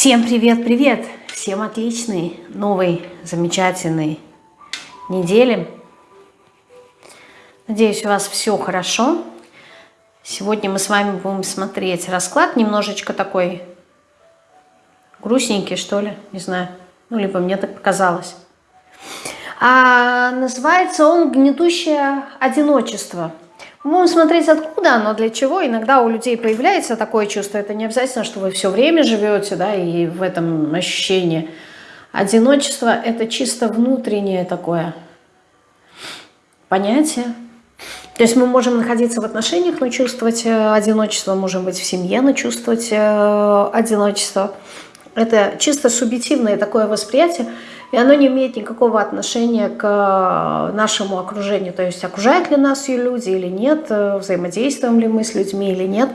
Всем привет-привет! Всем отличной, новой, замечательной недели. Надеюсь, у вас все хорошо. Сегодня мы с вами будем смотреть расклад немножечко такой грустненький, что ли, не знаю. Ну, либо мне так показалось. А называется он «Гнетущее одиночество». Будем смотреть, откуда оно, для чего. Иногда у людей появляется такое чувство. Это не обязательно, что вы все время живете, да, и в этом ощущении. Одиночество – это чисто внутреннее такое понятие. То есть мы можем находиться в отношениях, но чувствовать э, одиночество, можем быть в семье, но чувствовать э, одиночество. Это чисто субъективное такое восприятие. И оно не имеет никакого отношения к э, нашему окружению. То есть окружают ли нас ее люди или нет, э, взаимодействуем ли мы с людьми или нет.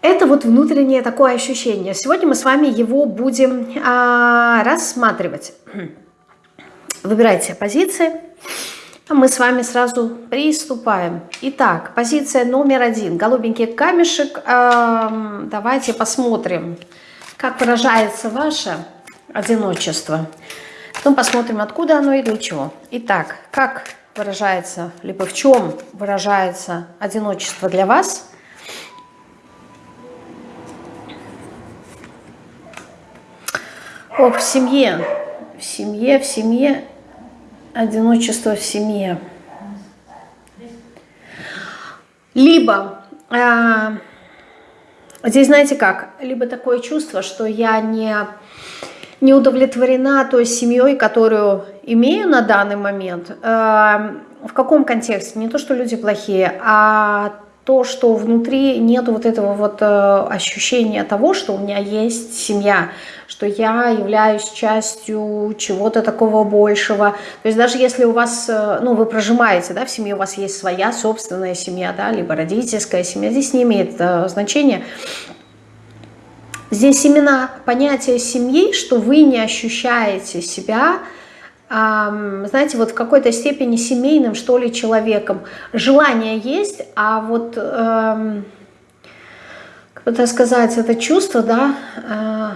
Это вот внутреннее такое ощущение. Сегодня мы с вами его будем а, рассматривать. Выбирайте позиции. А мы с вами сразу приступаем. Итак, позиция номер один. Голубенький камешек. А, давайте посмотрим, как выражается ваше одиночество. Потом посмотрим, откуда оно и для чего. Итак, как выражается, либо в чем выражается одиночество для вас? О, в семье, в семье, в семье, одиночество в семье. Либо, э, здесь знаете как, либо такое чувство, что я не не удовлетворена той семьей, которую имею на данный момент. Эм, в каком контексте? Не то, что люди плохие, а то, что внутри нет вот этого вот э, ощущения того, что у меня есть семья, что я являюсь частью чего-то такого большего. То есть даже если у вас, э, ну, вы прожимаете, да, в семье у вас есть своя собственная семья, да, либо родительская семья, здесь не имеет э, значения. Здесь именно понятие семьи, что вы не ощущаете себя, знаете, вот в какой-то степени семейным, что ли, человеком. Желание есть, а вот, эм, как так сказать, это чувство, да, э,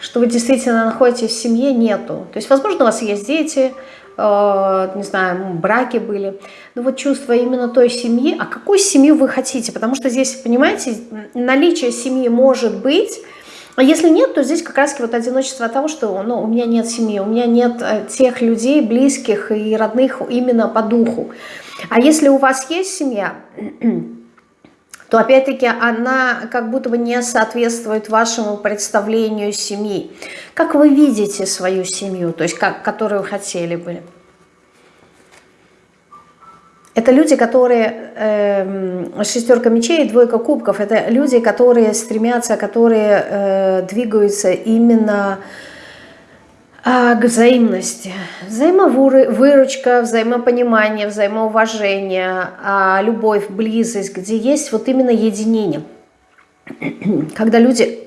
что вы действительно находитесь в семье, нету. То есть, возможно, у вас есть дети, э, не знаю, браки были, но вот чувство именно той семьи, а какую семью вы хотите? Потому что здесь, понимаете, наличие семьи может быть, а если нет, то здесь как раз вот одиночество от того, что ну, у меня нет семьи, у меня нет э, тех людей, близких и родных именно по духу. А если у вас есть семья, то опять-таки она как будто бы не соответствует вашему представлению семьи. Как вы видите свою семью, то есть как, которую хотели бы? Это люди, которые, э, шестерка мечей двойка кубков, это люди, которые стремятся, которые э, двигаются именно э, к взаимности. Взаимовыручка, взаимопонимание, взаимоуважение, э, любовь, близость, где есть вот именно единение. Когда люди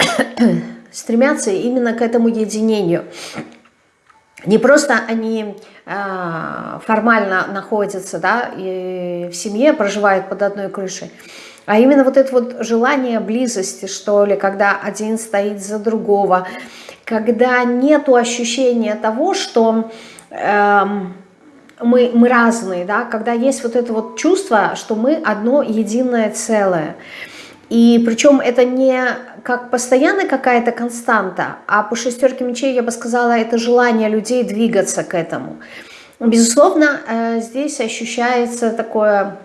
стремятся именно к этому единению. Не просто они э, формально находятся да, и в семье, проживают под одной крышей, а именно вот это вот желание близости, что ли, когда один стоит за другого, когда нету ощущения того, что э, мы, мы разные, да, когда есть вот это вот чувство, что мы одно единое целое. И причем это не как постоянная какая-то константа, а по шестерке мечей, я бы сказала, это желание людей двигаться к этому. Безусловно, э, здесь ощущается такое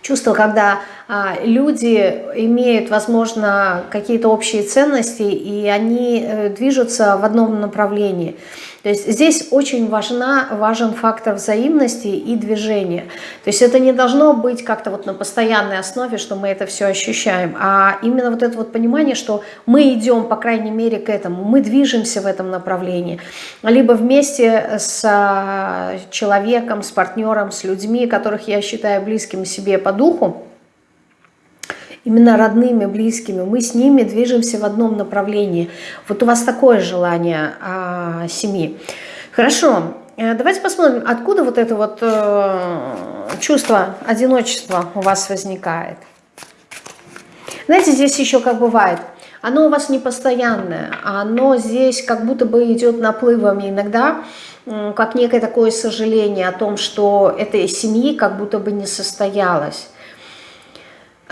чувство, когда а, люди имеют, возможно, какие-то общие ценности, и они э, движутся в одном направлении – то есть здесь очень важна, важен фактор взаимности и движения. То есть это не должно быть как-то вот на постоянной основе, что мы это все ощущаем, а именно вот это вот понимание, что мы идем, по крайней мере, к этому, мы движемся в этом направлении. Либо вместе с а, человеком, с партнером, с людьми, которых я считаю близкими себе по духу, именно родными, близкими, мы с ними движемся в одном направлении. Вот у вас такое желание а, семьи. Хорошо, э, давайте посмотрим, откуда вот это вот э, чувство одиночества у вас возникает. Знаете, здесь еще как бывает, оно у вас не постоянное, оно здесь как будто бы идет наплывами иногда, как некое такое сожаление о том, что этой семьи как будто бы не состоялось.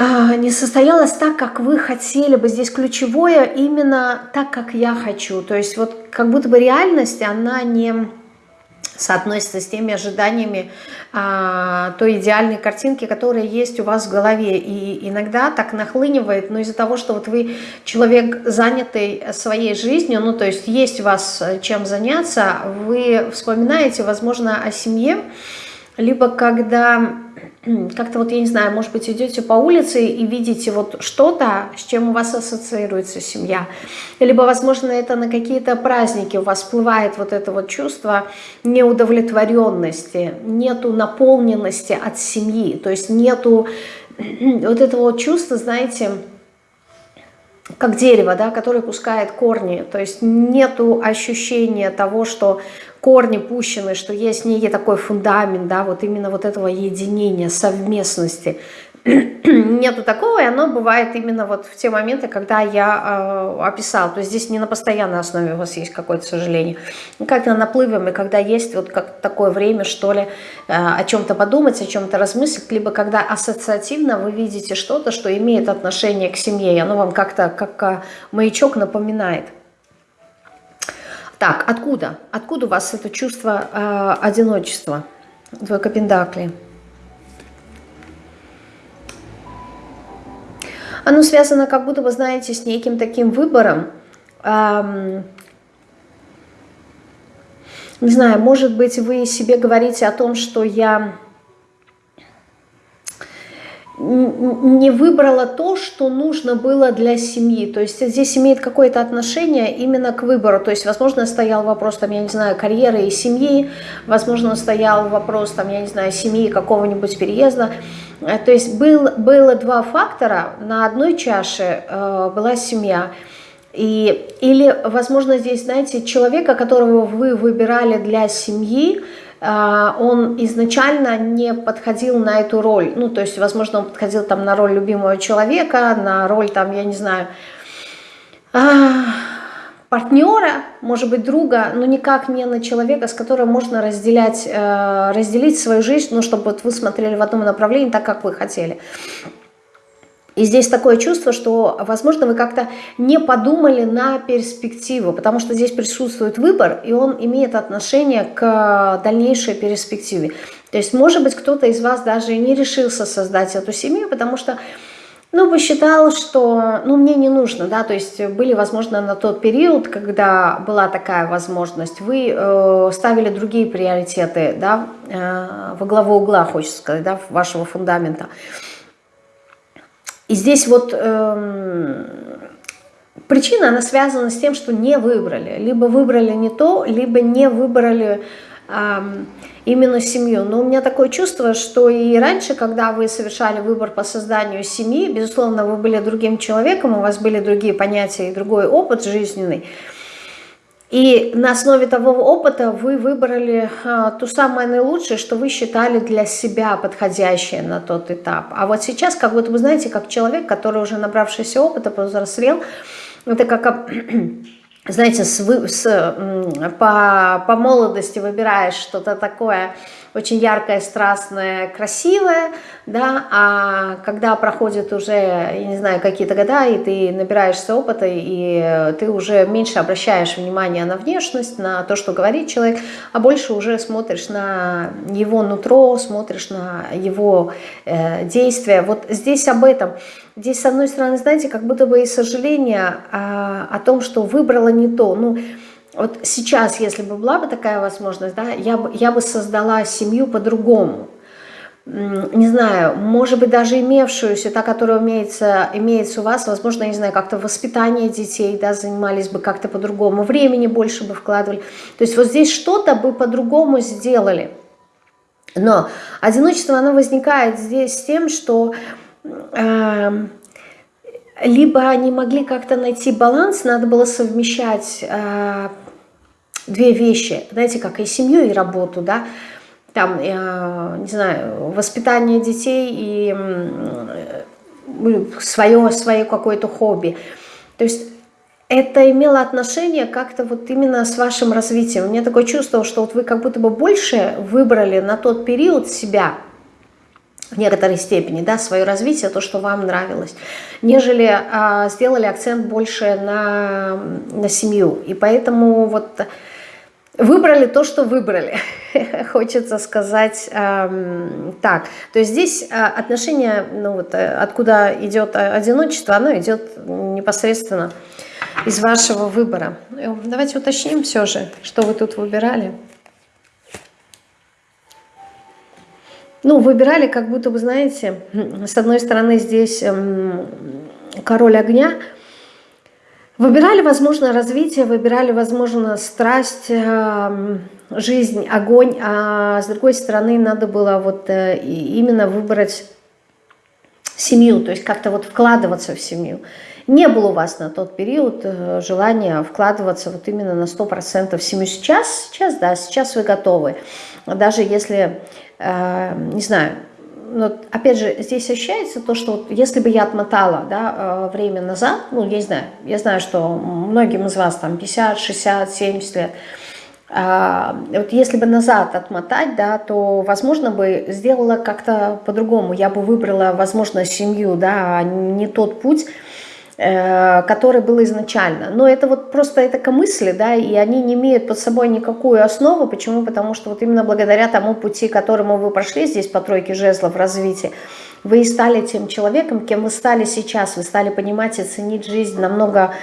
А, не состоялось так, как вы хотели бы. Здесь ключевое именно так, как я хочу. То есть вот как будто бы реальность, она не соотносится с теми ожиданиями а, той идеальной картинки, которая есть у вас в голове. И иногда так нахлынивает, но из-за того, что вот вы человек, занятый своей жизнью, ну то есть есть у вас э, чем заняться, вы вспоминаете, возможно, о семье, либо когда как-то вот, я не знаю, может быть, идете по улице и видите вот что-то, с чем у вас ассоциируется семья. Либо, возможно, это на какие-то праздники у вас всплывает вот это вот чувство неудовлетворенности, нету наполненности от семьи, то есть нету вот этого вот чувства, знаете, как дерево, да, которое пускает корни, то есть нету ощущения того, что корни пущены, что есть некий такой фундамент, да, вот именно вот этого единения, совместности. Нету такого, и оно бывает именно вот в те моменты, когда я э, описала. То есть здесь не на постоянной основе у вас есть какое-то сожаление. Ну, как на наплывами, когда есть вот как такое время, что ли, э, о чем-то подумать, о чем-то размыслить, либо когда ассоциативно вы видите что-то, что имеет отношение к семье, и оно вам как-то как э, маячок напоминает. Так, откуда? Откуда у вас это чувство э, одиночества? Двойка Пендакли. Оно связано как будто вы знаете с неким таким выбором. Эм, не знаю, может быть, вы себе говорите о том, что я не выбрала то, что нужно было для семьи. То есть здесь имеет какое-то отношение именно к выбору. То есть, возможно, стоял вопрос, там, я не знаю, карьеры и семьи, возможно, стоял вопрос, там, я не знаю, семьи какого-нибудь переезда. Э, то есть был, было два фактора. На одной чаше э, была семья. И, или, возможно, здесь, знаете, человека, которого вы выбирали для семьи, а, он изначально не подходил на эту роль. Ну, то есть, возможно, он подходил там на роль любимого человека, на роль там, я не знаю, а, партнера, может быть, друга, но никак не на человека, с которым можно разделять, э, разделить свою жизнь, ну, чтобы вот вы смотрели в одном направлении так, как вы хотели. И здесь такое чувство, что, возможно, вы как-то не подумали на перспективу, потому что здесь присутствует выбор, и он имеет отношение к дальнейшей перспективе. То есть, может быть, кто-то из вас даже не решился создать эту семью, потому что ну, посчитал, что, ну, мне не нужно, да, то есть были, возможно, на тот период, когда была такая возможность, вы э, ставили другие приоритеты, да, э, во главу угла, хочется сказать, да, вашего фундамента. И здесь вот эм, причина, она связана с тем, что не выбрали. Либо выбрали не то, либо не выбрали эм, именно семью. Но у меня такое чувство, что и раньше, когда вы совершали выбор по созданию семьи, безусловно, вы были другим человеком, у вас были другие понятия и другой опыт жизненный, и на основе того опыта вы выбрали а, ту самое наилучшее, что вы считали для себя подходящее на тот этап. А вот сейчас, как будто вы знаете, как человек, который уже набравшийся опыта, повзрослел, это как, знаете, с, с, по, по молодости выбираешь что-то такое очень яркое, страстное, красивое, да, а когда проходят уже, я не знаю, какие-то года, и ты набираешься опыта, и ты уже меньше обращаешь внимание на внешность, на то, что говорит человек, а больше уже смотришь на его нутро, смотришь на его э, действия. Вот здесь об этом. Здесь, с одной стороны, знаете, как будто бы и сожаление а, о том, что выбрала не то. Ну, вот сейчас, если бы была бы такая возможность, да, я бы, я бы создала семью по-другому. Не знаю, может быть, даже имевшуюся, та, которая имеется, имеется у вас, возможно, не знаю, как-то воспитание детей, да, занимались бы как-то по-другому, времени больше бы вкладывали. То есть вот здесь что-то бы по-другому сделали. Но одиночество, оно возникает здесь тем, что... Э, либо они могли как-то найти баланс, надо было совмещать э, две вещи, знаете, как и семью, и работу, да, там, э, не знаю, воспитание детей и свое, свое какое-то хобби. То есть это имело отношение как-то вот именно с вашим развитием. У меня такое чувство, что вот вы как будто бы больше выбрали на тот период себя, в некоторой степени, да, свое развитие, то, что вам нравилось, нежели а, сделали акцент больше на, на семью. И поэтому вот выбрали то, что выбрали, хочется сказать эм, так. То есть здесь э, отношение, ну вот э, откуда идет одиночество, оно идет непосредственно из вашего выбора. Э, давайте уточним все же, что вы тут выбирали. Ну, выбирали, как будто бы, знаете, с одной стороны здесь эм, король огня, выбирали, возможно, развитие, выбирали, возможно, страсть, эм, жизнь, огонь, а с другой стороны надо было вот э, именно выбрать семью, то есть как-то вот вкладываться в семью. Не было у вас на тот период э, желания вкладываться вот именно на 100% в семью. Сейчас, сейчас, да, сейчас вы готовы. Даже если, э, не знаю, но опять же, здесь ощущается то, что вот если бы я отмотала да, э, время назад, ну, я не знаю, я знаю, что многим из вас там 50, 60, 70 лет, а, вот если бы назад отмотать, да, то, возможно, бы сделала как-то по-другому. Я бы выбрала, возможно, семью, да, а не тот путь, который был изначально. Но это вот просто это мысли, да, и они не имеют под собой никакую основу. Почему? Потому что вот именно благодаря тому пути, которому вы прошли здесь по тройке жезлов в развитии, вы и стали тем человеком, кем вы стали сейчас. Вы стали понимать и ценить жизнь намного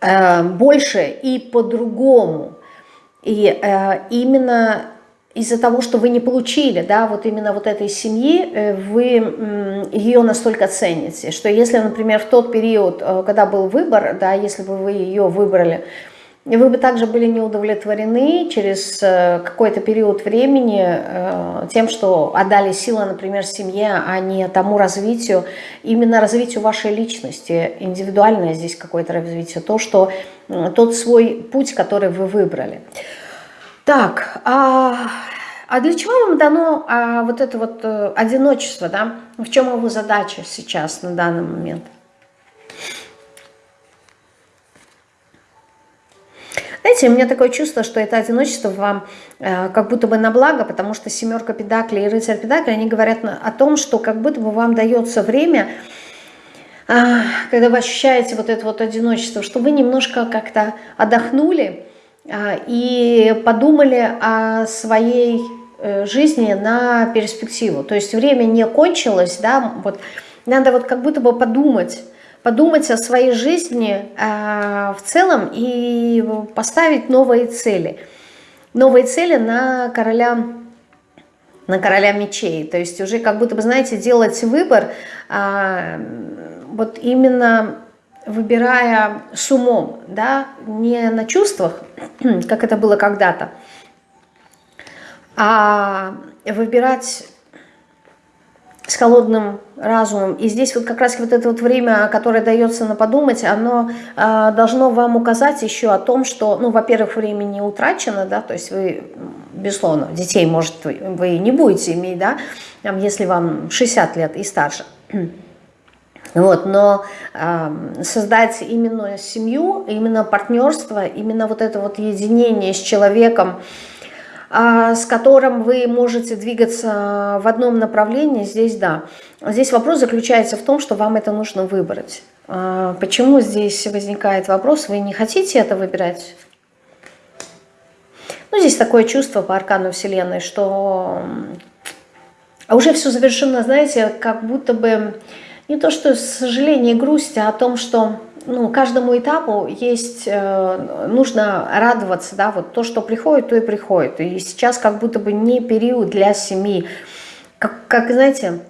э, больше и по-другому. И э, именно из-за того, что вы не получили, да, вот именно вот этой семьи, э, вы ее настолько цените, что если, например, в тот период, э, когда был выбор, да, если бы вы ее выбрали, вы бы также были не удовлетворены через э, какой-то период времени тем, что отдали силы, например, семье, а не тому развитию, именно развитию вашей личности, индивидуальное здесь какое-то развитие, то, что тот свой путь, который вы выбрали. Так, а, а для чего вам дано а, вот это вот а, одиночество, да? В чем его задача сейчас, на данный момент? Знаете, у меня такое чувство, что это одиночество вам э, как будто бы на благо, потому что семерка педаклей и рыцарь педаклей, они говорят о том, что как будто бы вам дается время, э, когда вы ощущаете вот это вот одиночество, что вы немножко как-то отдохнули, и подумали о своей э, жизни на перспективу. То есть время не кончилось, да, вот надо вот как будто бы подумать, подумать о своей жизни э, в целом и поставить новые цели. Новые цели на короля, на короля мечей. То есть уже как будто бы, знаете, делать выбор э, вот именно выбирая с умом, да, не на чувствах, как это было когда-то, а выбирать с холодным разумом. И здесь вот как раз вот это вот время, которое дается на подумать, оно э, должно вам указать еще о том, что, ну, во-первых, время не утрачено, да, то есть вы, безусловно, детей, может, вы, не будете иметь, да, если вам 60 лет и старше. Вот, но э, создать именно семью, именно партнерство, именно вот это вот единение с человеком, э, с которым вы можете двигаться в одном направлении, здесь да. Здесь вопрос заключается в том, что вам это нужно выбрать. Э, почему здесь возникает вопрос, вы не хотите это выбирать? Ну, здесь такое чувство по аркану Вселенной, что уже все завершено, знаете, как будто бы не то что сожаление и грусть, а о том, что ну, каждому этапу есть, э, нужно радоваться, да, вот то, что приходит, то и приходит. И сейчас как будто бы не период для семьи. Как, как знаете,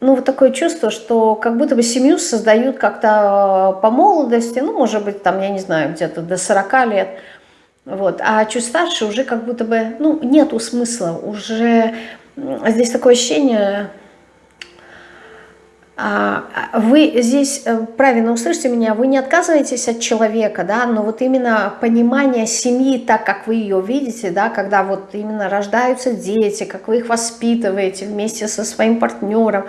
ну, вот такое чувство, что как будто бы семью создают как-то по молодости, ну, может быть, там, я не знаю, где-то до 40 лет, вот, а чуть старше уже как будто бы, ну, нету смысла, уже здесь такое ощущение, а, вы здесь э, правильно услышите меня, вы не отказываетесь от человека, да, но вот именно понимание семьи так, как вы ее видите, да, когда вот именно рождаются дети, как вы их воспитываете вместе со своим партнером,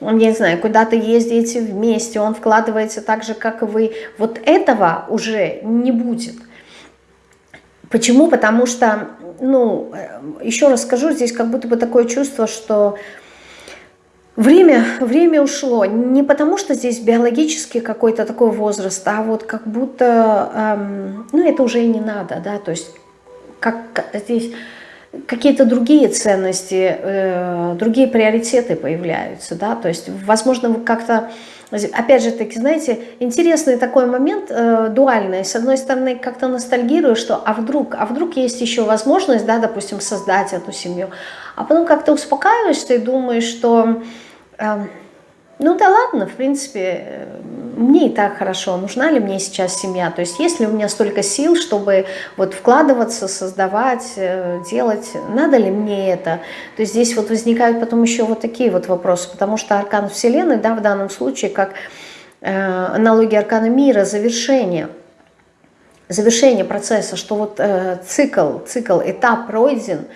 я не знаю, куда-то ездите вместе, он вкладывается так же, как и вы, вот этого уже не будет. Почему? Потому что, ну, э, еще раз скажу, здесь как будто бы такое чувство, что Время, время ушло. Не потому, что здесь биологически какой-то такой возраст, а вот как будто, эм, ну это уже и не надо, да, то есть как здесь какие-то другие ценности, э, другие приоритеты появляются, да, то есть, возможно, вы как-то, опять же таки, знаете, интересный такой момент, э, дуальный, с одной стороны, как-то ностальгирую, что, а вдруг, а вдруг есть еще возможность, да, допустим, создать эту семью, а потом как-то успокаиваешься и думаешь, что ну да ладно, в принципе, мне и так хорошо, нужна ли мне сейчас семья, то есть есть ли у меня столько сил, чтобы вот вкладываться, создавать, э, делать, надо ли мне это, то есть здесь вот возникают потом еще вот такие вот вопросы, потому что аркан Вселенной, да, в данном случае, как э, аналогия аркана мира, завершение, завершение процесса, что вот э, цикл, цикл, этап пройден,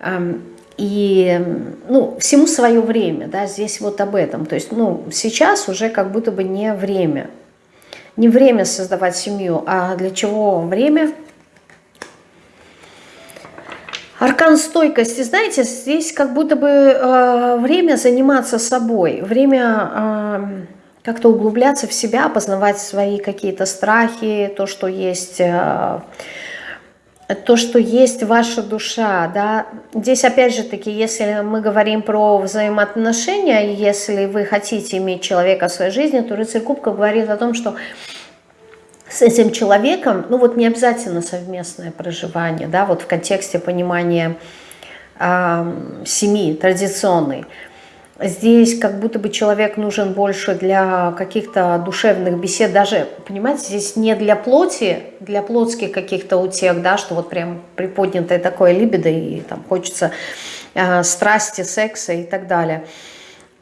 э, и ну, всему свое время, да, здесь вот об этом. То есть ну, сейчас уже как будто бы не время. Не время создавать семью, а для чего время? Аркан стойкости, знаете, здесь как будто бы э, время заниматься собой, время э, как-то углубляться в себя, познавать свои какие-то страхи, то, что есть... То, что есть ваша душа, да, здесь опять же таки, если мы говорим про взаимоотношения, если вы хотите иметь человека в своей жизни, то рыцарь кубков говорит о том, что с этим человеком, ну вот не обязательно совместное проживание, да, вот в контексте понимания э, семьи традиционной, Здесь как будто бы человек нужен больше для каких-то душевных бесед, даже, понимаете, здесь не для плоти, для плотских каких-то утех, да, что вот прям приподнятое такое либидо, и там хочется э, страсти, секса и так далее.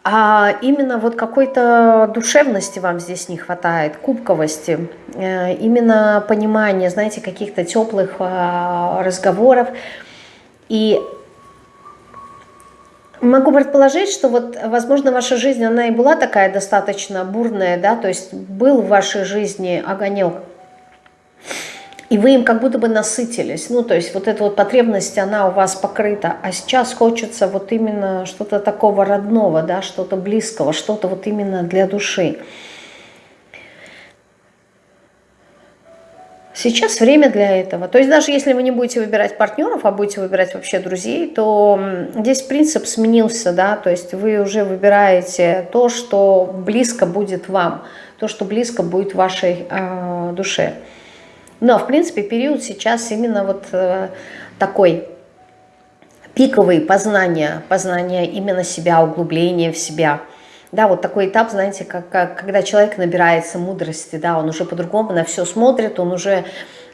А именно вот какой-то душевности вам здесь не хватает, кубковости, э, именно понимания, знаете, каких-то теплых э, разговоров. И Могу предположить, что вот, возможно, ваша жизнь, она и была такая достаточно бурная, да, то есть был в вашей жизни огонек, и вы им как будто бы насытились, ну, то есть вот эта вот потребность, она у вас покрыта, а сейчас хочется вот именно что-то такого родного, да, что-то близкого, что-то вот именно для души. Сейчас время для этого. То есть даже если вы не будете выбирать партнеров, а будете выбирать вообще друзей, то здесь принцип сменился, да, то есть вы уже выбираете то, что близко будет вам, то, что близко будет вашей э, душе. Но, в принципе, период сейчас именно вот э, такой пиковый познания, познания именно себя, углубление в себя – да, вот такой этап, знаете, как, как, когда человек набирается мудрости, да, он уже по-другому на все смотрит, он уже,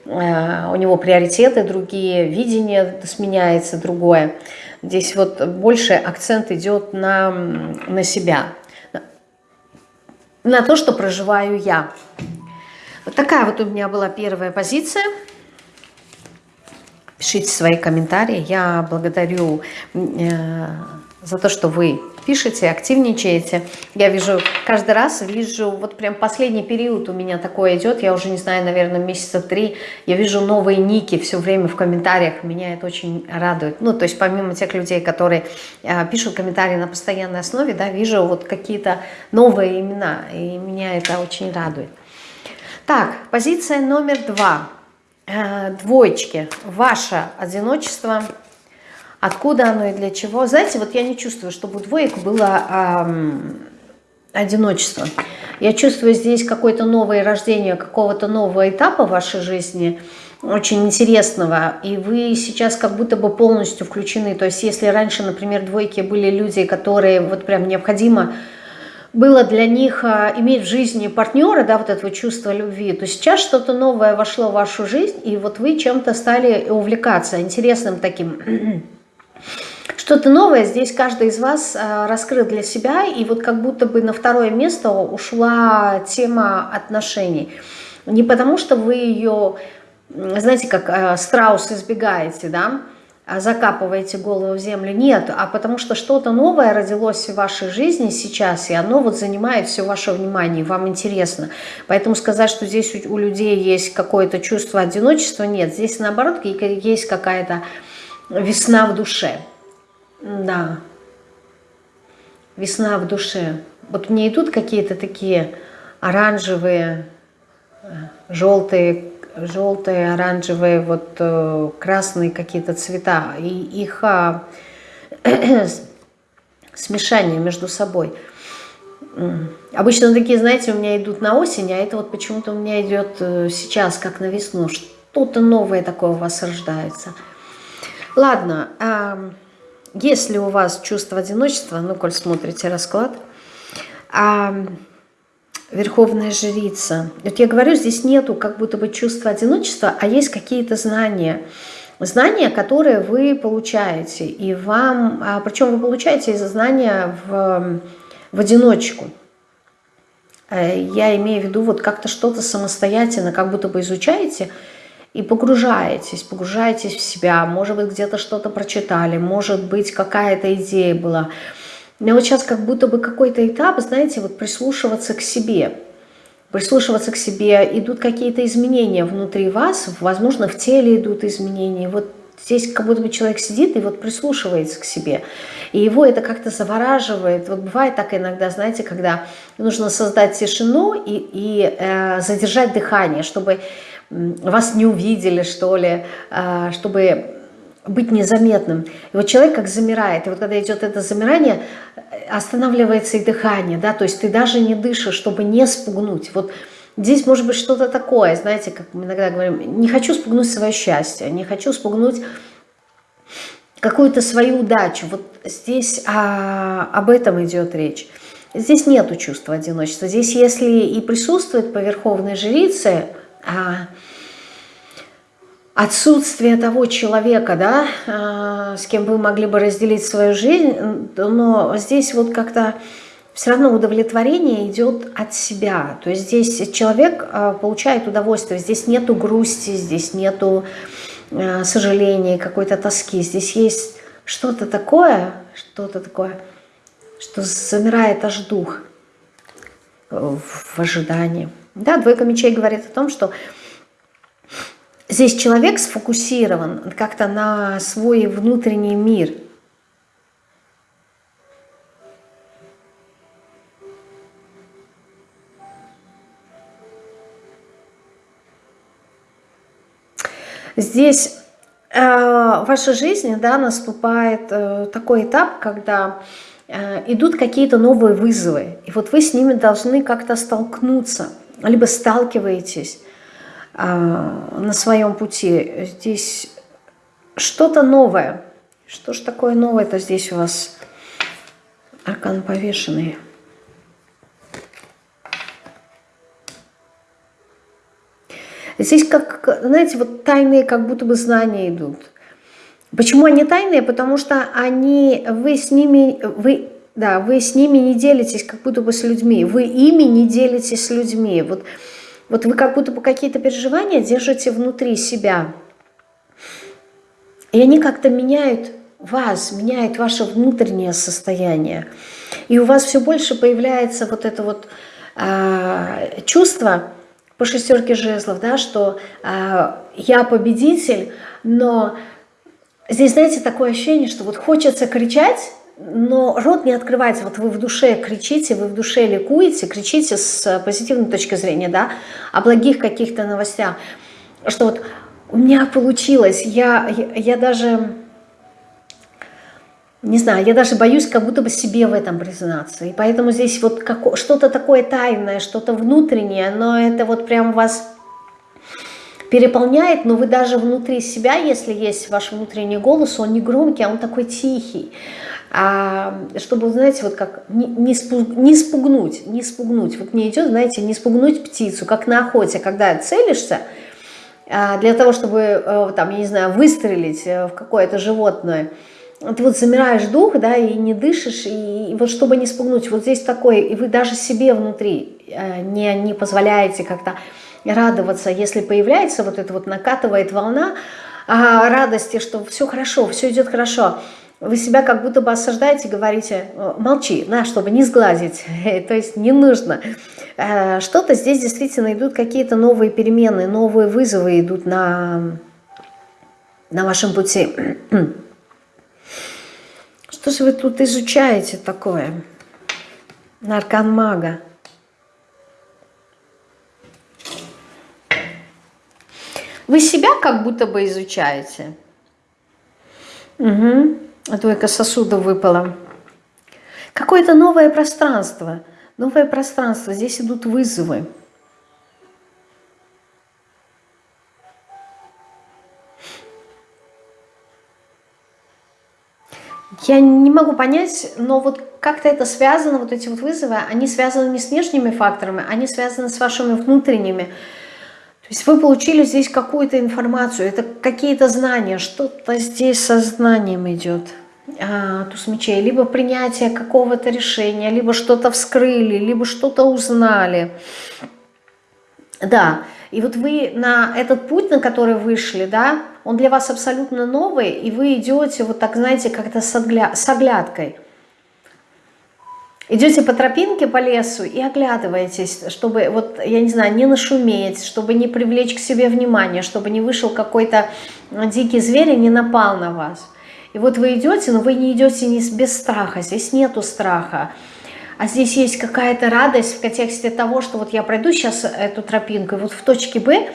э, у него приоритеты другие, видение сменяется другое. Здесь вот больше акцент идет на, на себя, на то, что проживаю я. Вот такая вот у меня была первая позиция. Пишите свои комментарии. Я благодарю э, за то, что вы пишете, активничаете. Я вижу, каждый раз вижу, вот прям последний период у меня такое идет, я уже не знаю, наверное, месяца три, я вижу новые ники все время в комментариях, меня это очень радует. Ну, то есть помимо тех людей, которые э, пишут комментарии на постоянной основе, да, вижу вот какие-то новые имена, и меня это очень радует. Так, позиция номер два. Э, двоечки. Ваше одиночество – Откуда оно и для чего? Знаете, вот я не чувствую, чтобы у двоек было эм, одиночество. Я чувствую здесь какое-то новое рождение, какого-то нового этапа в вашей жизни, очень интересного, и вы сейчас как будто бы полностью включены. То есть если раньше, например, двойки были люди, которые вот прям необходимо было для них а, иметь в жизни партнера, да, вот этого чувства любви, то сейчас что-то новое вошло в вашу жизнь, и вот вы чем-то стали увлекаться, интересным таким Что-то новое здесь каждый из вас э, раскрыл для себя, и вот как будто бы на второе место ушла тема отношений. Не потому, что вы ее, знаете, как э, страус избегаете, да, а закапываете голову в землю. Нет, а потому что что-то новое родилось в вашей жизни сейчас, и оно вот занимает все ваше внимание, вам интересно. Поэтому сказать, что здесь у людей есть какое-то чувство одиночества, нет. Здесь наоборот есть какая-то весна в душе. Да, весна в душе. Вот мне идут какие-то такие оранжевые, э, желтые желтые, оранжевые, вот э, красные какие-то цвета, и их а, смешание между собой. Обычно такие, знаете, у меня идут на осень, а это вот почему-то у меня идет э, сейчас, как на весну. Что-то новое такое у вас рождается. Ладно, э, если у вас чувство одиночества, ну, коль смотрите расклад, э, Верховная жрица. Вот я говорю, здесь нету как будто бы чувства одиночества, а есть какие-то знания. Знания, которые вы получаете. И вам, а причем вы получаете эти знания в, в одиночку. Э, я имею в виду вот как-то что-то самостоятельно, как будто бы изучаете и погружаетесь, погружаетесь в себя. Может быть, где-то что-то прочитали, может быть, какая-то идея была. Мне вот сейчас как будто бы какой-то этап, знаете, вот прислушиваться к себе. Прислушиваться к себе. Идут какие-то изменения внутри вас, возможно, в теле идут изменения. Вот здесь как будто бы человек сидит и вот прислушивается к себе. И его это как-то завораживает. Вот бывает так иногда, знаете, когда нужно создать тишину и, и э, задержать дыхание, чтобы вас не увидели, что ли, э, чтобы быть незаметным. И вот человек как замирает, и вот когда идет это замирание, останавливается и дыхание, да, то есть ты даже не дышишь, чтобы не спугнуть. Вот здесь может быть что-то такое, знаете, как мы иногда говорим, не хочу спугнуть свое счастье, не хочу спугнуть какую-то свою удачу. Вот здесь а, об этом идет речь. Здесь нету чувства одиночества. Здесь, если и присутствует по верховной жрице, а, отсутствие того человека, да, а, с кем вы могли бы разделить свою жизнь, но здесь вот как-то все равно удовлетворение идет от себя. То есть здесь человек а, получает удовольствие, здесь нету грусти, здесь нету а, сожаления, какой-то тоски. Здесь есть что-то такое, что-то такое, что замирает аж дух в ожидании. Да, двойка мечей говорит о том, что Здесь человек сфокусирован как-то на свой внутренний мир. Здесь э, в вашей жизни да, наступает э, такой этап, когда э, идут какие-то новые вызовы. И вот вы с ними должны как-то столкнуться, либо сталкиваетесь. А, на своем пути. Здесь что-то новое. Что ж такое новое-то здесь у вас? Аркан повешенный. Здесь, как, знаете, вот тайные как будто бы знания идут. Почему они тайные? Потому что они, вы с ними, вы, да, вы с ними не делитесь как будто бы с людьми. Вы ими не делитесь с людьми. Вот вот вы как будто бы какие-то переживания держите внутри себя. И они как-то меняют вас, меняют ваше внутреннее состояние. И у вас все больше появляется вот это вот э, чувство по шестерке жезлов, да, что э, я победитель, но здесь, знаете, такое ощущение, что вот хочется кричать, но рот не открывается. Вот вы в душе кричите, вы в душе ликуете, кричите с позитивной точки зрения, да, о благих каких-то новостях, что вот у меня получилось, я, я, я даже, не знаю, я даже боюсь как будто бы себе в этом признаться. И поэтому здесь вот что-то такое тайное, что-то внутреннее, но это вот прям вас переполняет, но вы даже внутри себя, если есть ваш внутренний голос, он не громкий, а он такой тихий. А, чтобы, знаете, вот как не, не, спуг, не спугнуть, не спугнуть, вот не идет, знаете, не спугнуть птицу, как на охоте, когда целишься, а, для того, чтобы, э, там, я не знаю, выстрелить э, в какое-то животное, ты вот замираешь дух, да, и не дышишь, и, и вот чтобы не спугнуть, вот здесь такое, и вы даже себе внутри э, не, не позволяете как-то радоваться, если появляется вот это вот накатывает волна а, радости, что все хорошо, все идет хорошо, вы себя как будто бы осаждаете, говорите, молчи, да, чтобы не сглазить, то есть не нужно. Э, что-то здесь действительно идут какие-то новые перемены, новые вызовы идут на, на вашем пути. Что же вы тут изучаете такое? Наркан мага. Вы себя как будто бы изучаете. Угу. А двойка сосудов выпала. Какое-то новое пространство. Новое пространство. Здесь идут вызовы. Я не могу понять, но вот как-то это связано, вот эти вот вызовы, они связаны не с внешними факторами, они связаны с вашими внутренними. То есть вы получили здесь какую-то информацию, это какие-то знания, что-то здесь со знанием идет. А, туз мечей, либо принятие какого-то решения, либо что-то вскрыли, либо что-то узнали. Да, и вот вы на этот путь, на который вышли, да, он для вас абсолютно новый, и вы идете вот так, знаете, как-то с, огля... с оглядкой. Идете по тропинке, по лесу и оглядываетесь, чтобы, вот, я не знаю, не нашуметь, чтобы не привлечь к себе внимание, чтобы не вышел какой-то дикий зверь и не напал на вас. И вот вы идете, но вы не идете не без страха, здесь нету страха. А здесь есть какая-то радость в контексте того, что вот я пройду сейчас эту тропинку, и вот в точке Б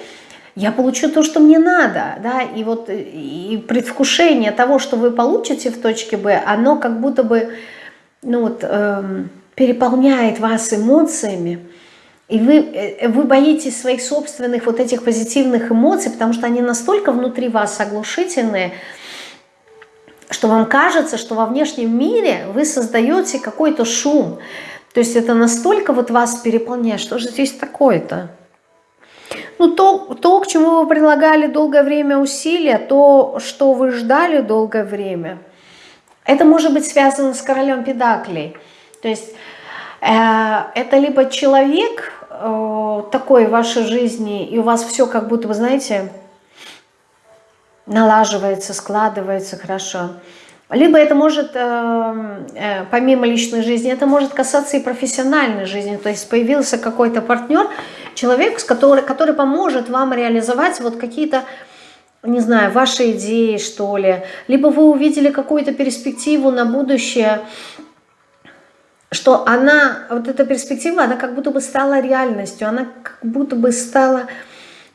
я получу то, что мне надо, да, и вот и предвкушение того, что вы получите в точке Б, оно как будто бы, ну вот, эм, переполняет вас эмоциями, и вы, э, вы боитесь своих собственных вот этих позитивных эмоций, потому что они настолько внутри вас оглушительные, что вам кажется, что во внешнем мире вы создаете какой-то шум. То есть это настолько вот вас переполняет, что же здесь такое-то? Ну, то, то, к чему вы прилагали долгое время усилия, то, что вы ждали долгое время, это может быть связано с королем педаклей. То есть э, это либо человек э, такой в вашей жизни, и у вас все как будто, вы знаете, налаживается, складывается хорошо. Либо это может, э, э, помимо личной жизни, это может касаться и профессиональной жизни. То есть появился какой-то партнер, человек, который, который поможет вам реализовать вот какие-то, не знаю, ваши идеи, что ли. Либо вы увидели какую-то перспективу на будущее, что она, вот эта перспектива, она как будто бы стала реальностью, она как будто бы стала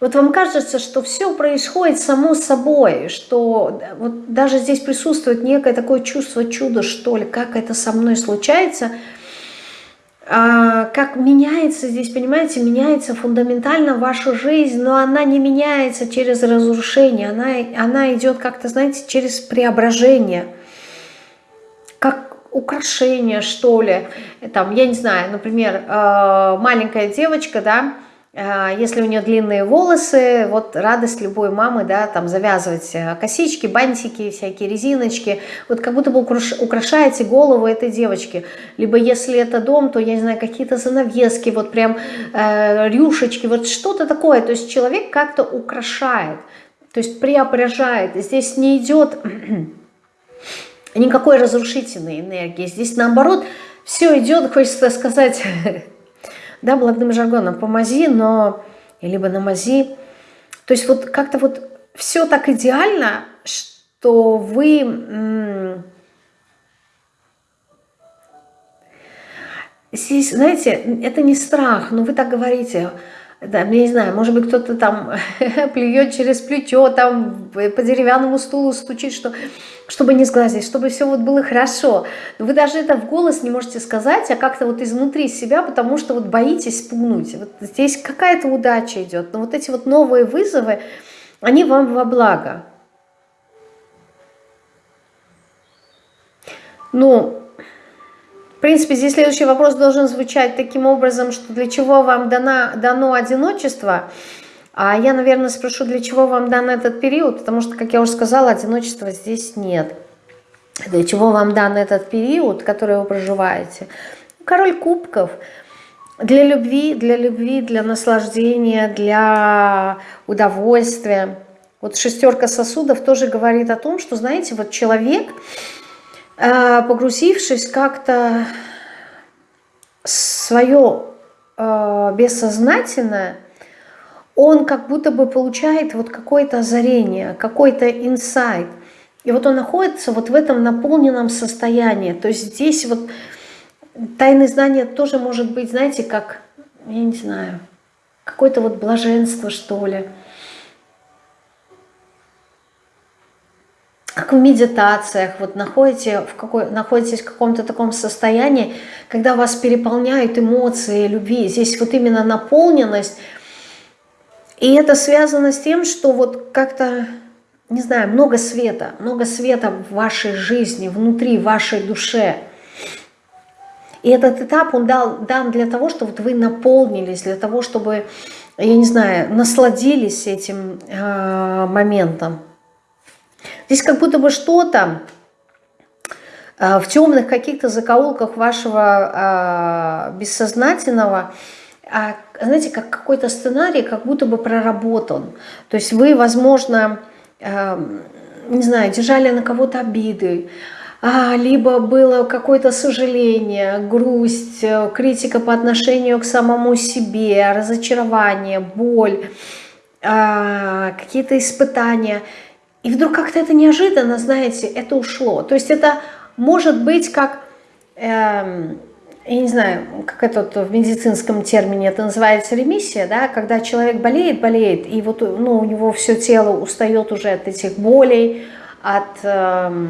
вот вам кажется, что все происходит само собой, что вот даже здесь присутствует некое такое чувство чуда, что ли, как это со мной случается, как меняется здесь, понимаете, меняется фундаментально ваша жизнь, но она не меняется через разрушение, она, она идет как-то, знаете, через преображение, как украшение, что ли. Там, я не знаю, например, а, маленькая девочка, да, а, если у нее длинные волосы, вот радость любой мамы, да, там завязывать э, косички, бантики, всякие резиночки, вот как будто бы украшаете голову этой девочки. Либо если это дом, то, я не знаю, какие-то занавески, вот прям э, рюшечки, вот что-то такое. То есть человек как-то украшает, то есть преображает. Здесь не идет никакой разрушительной энергии. Здесь наоборот все идет, хочется сказать да, блатным жаргоном, помози, но, либо намази. То есть вот как-то вот все так идеально, что вы... Здесь, знаете, это не страх, но вы так говорите, да, я не знаю, может быть, кто-то там плюет через плечо, там по деревянному стулу стучит, что чтобы не сглазить, чтобы все вот было хорошо. Но вы даже это в голос не можете сказать, а как-то вот изнутри себя, потому что вот боитесь спугнуть. Вот здесь какая-то удача идет. Но вот эти вот новые вызовы, они вам во благо. Ну, в принципе, здесь следующий вопрос должен звучать таким образом, что для чего вам дано, дано одиночество – а я, наверное, спрошу, для чего вам дан этот период, потому что, как я уже сказала, одиночества здесь нет. для чего вам дан этот период, который вы проживаете. Король кубков для любви, для любви, для наслаждения, для удовольствия. Вот шестерка сосудов тоже говорит о том, что, знаете, вот человек, погрузившись как-то свое э, бессознательное, он как будто бы получает вот какое-то озарение, какой-то инсайт. И вот он находится вот в этом наполненном состоянии. То есть здесь вот тайное знание тоже может быть, знаете, как, я не знаю, какое-то вот блаженство, что ли. Как в медитациях, вот находите в какой, находитесь в каком-то таком состоянии, когда вас переполняют эмоции любви. Здесь вот именно наполненность. И это связано с тем, что вот как-то не знаю, много света, много света в вашей жизни, внутри вашей душе. И этот этап, он дал, дан для того, чтобы вы наполнились, для того, чтобы, я не знаю, насладились этим э, моментом. Здесь как будто бы что-то э, в темных каких-то закоулках вашего э, бессознательного, э, знаете, как какой-то сценарий как будто бы проработан. То есть вы, возможно, Эм, не знаю, держали на кого-то обиды, а, либо было какое-то сожаление, грусть, э, критика по отношению к самому себе, разочарование, боль, а, какие-то испытания. И вдруг как-то это неожиданно, знаете, это ушло. То есть это может быть как... Эм, я не знаю, как это в медицинском термине это называется ремиссия, да, когда человек болеет, болеет, и вот ну, у него все тело устает уже от этих болей, от э,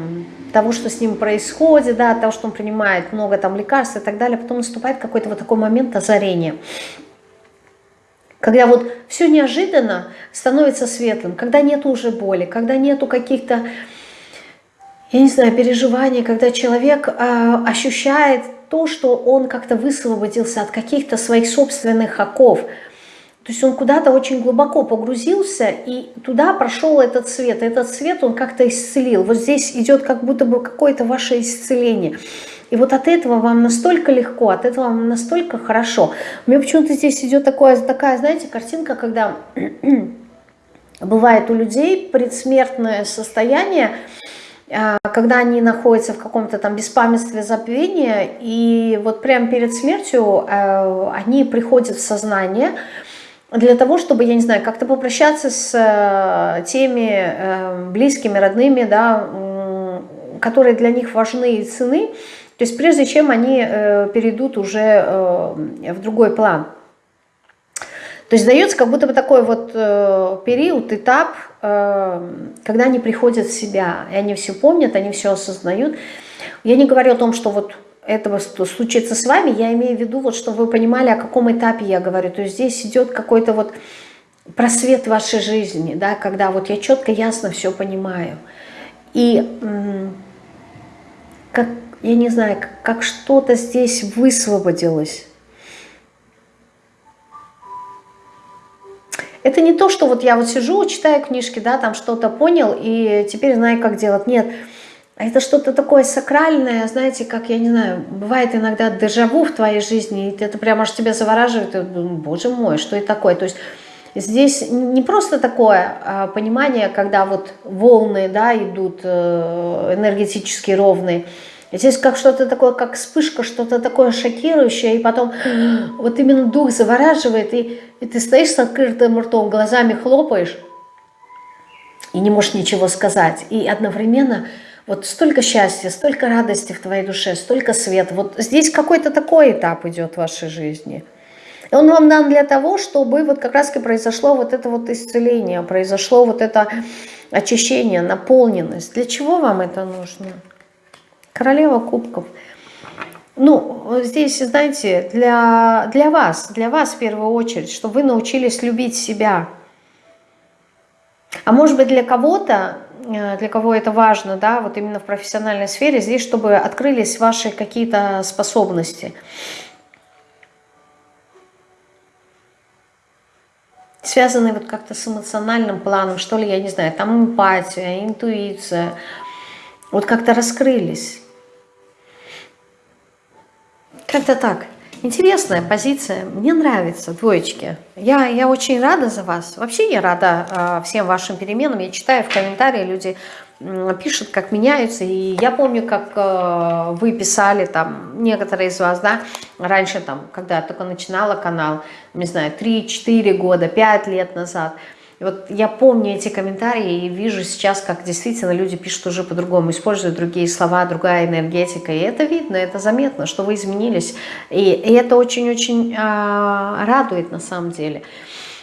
того, что с ним происходит, да, от того, что он принимает много там лекарств и так далее, потом наступает какой-то вот такой момент озарения. Когда вот все неожиданно становится светлым, когда нету уже боли, когда нету каких-то, я не знаю, переживаний, когда человек э, ощущает то, что он как-то высвободился от каких-то своих собственных оков. То есть он куда-то очень глубоко погрузился, и туда прошел этот свет. Этот свет он как-то исцелил. Вот здесь идет как будто бы какое-то ваше исцеление. И вот от этого вам настолько легко, от этого вам настолько хорошо. У меня почему-то здесь идет такое, такая, знаете, картинка, когда бывает у людей предсмертное состояние, а, когда они находятся в каком-то там беспамятстве забвения, и вот прямо перед смертью э, они приходят в сознание для того, чтобы, я не знаю, как-то попрощаться с э, теми э, близкими, родными, да, которые для них важны и цены, то есть прежде чем они перейдут уже в другой план. То есть дается как будто бы такой вот э, период, этап, э, когда они приходят в себя, и они все помнят, они все осознают. Я не говорю о том, что вот этого случится с вами, я имею в виду, вот, чтобы вы понимали, о каком этапе я говорю. То есть здесь идет какой-то вот просвет вашей жизни, да, когда вот я четко, ясно все понимаю. И как, я не знаю, как, как что-то здесь высвободилось Это не то, что вот я вот сижу, читаю книжки, да, там что-то понял и теперь знаю, как делать. Нет, а это что-то такое сакральное, знаете, как, я не знаю, бывает иногда дежаву в твоей жизни, и это прямо аж тебя завораживает, и, боже мой, что это такое. То есть здесь не просто такое а, понимание, когда вот волны, да, идут э, энергетически ровные, Здесь как что-то такое, как вспышка, что-то такое шокирующее, и потом вот именно дух завораживает, и, и ты стоишь с открытым ртом, глазами хлопаешь, и не можешь ничего сказать. И одновременно вот столько счастья, столько радости в твоей душе, столько света. Вот здесь какой-то такой этап идет в вашей жизни. И он вам дан для того, чтобы вот как раз и произошло вот это вот исцеление, произошло вот это очищение, наполненность. Для чего вам это нужно? Королева кубков. Ну, здесь, знаете, для, для вас, для вас в первую очередь, чтобы вы научились любить себя. А может быть для кого-то, э, для кого это важно, да, вот именно в профессиональной сфере, здесь, чтобы открылись ваши какие-то способности. Связанные вот как-то с эмоциональным планом, что ли, я не знаю, там эмпатия, интуиция, вот как-то раскрылись. Как-то так. Интересная позиция, мне нравится, двоечки. Я, я очень рада за вас. Вообще я рада э, всем вашим переменам. Я читаю в комментарии, люди э, пишут, как меняются. И я помню, как э, вы писали, там, некоторые из вас, да, раньше, там, когда я только начинала канал, не знаю, 3-4 года, 5 лет назад – вот я помню эти комментарии и вижу сейчас, как действительно люди пишут уже по-другому, используют другие слова, другая энергетика. И это видно, это заметно, что вы изменились. И, и это очень-очень э, радует на самом деле.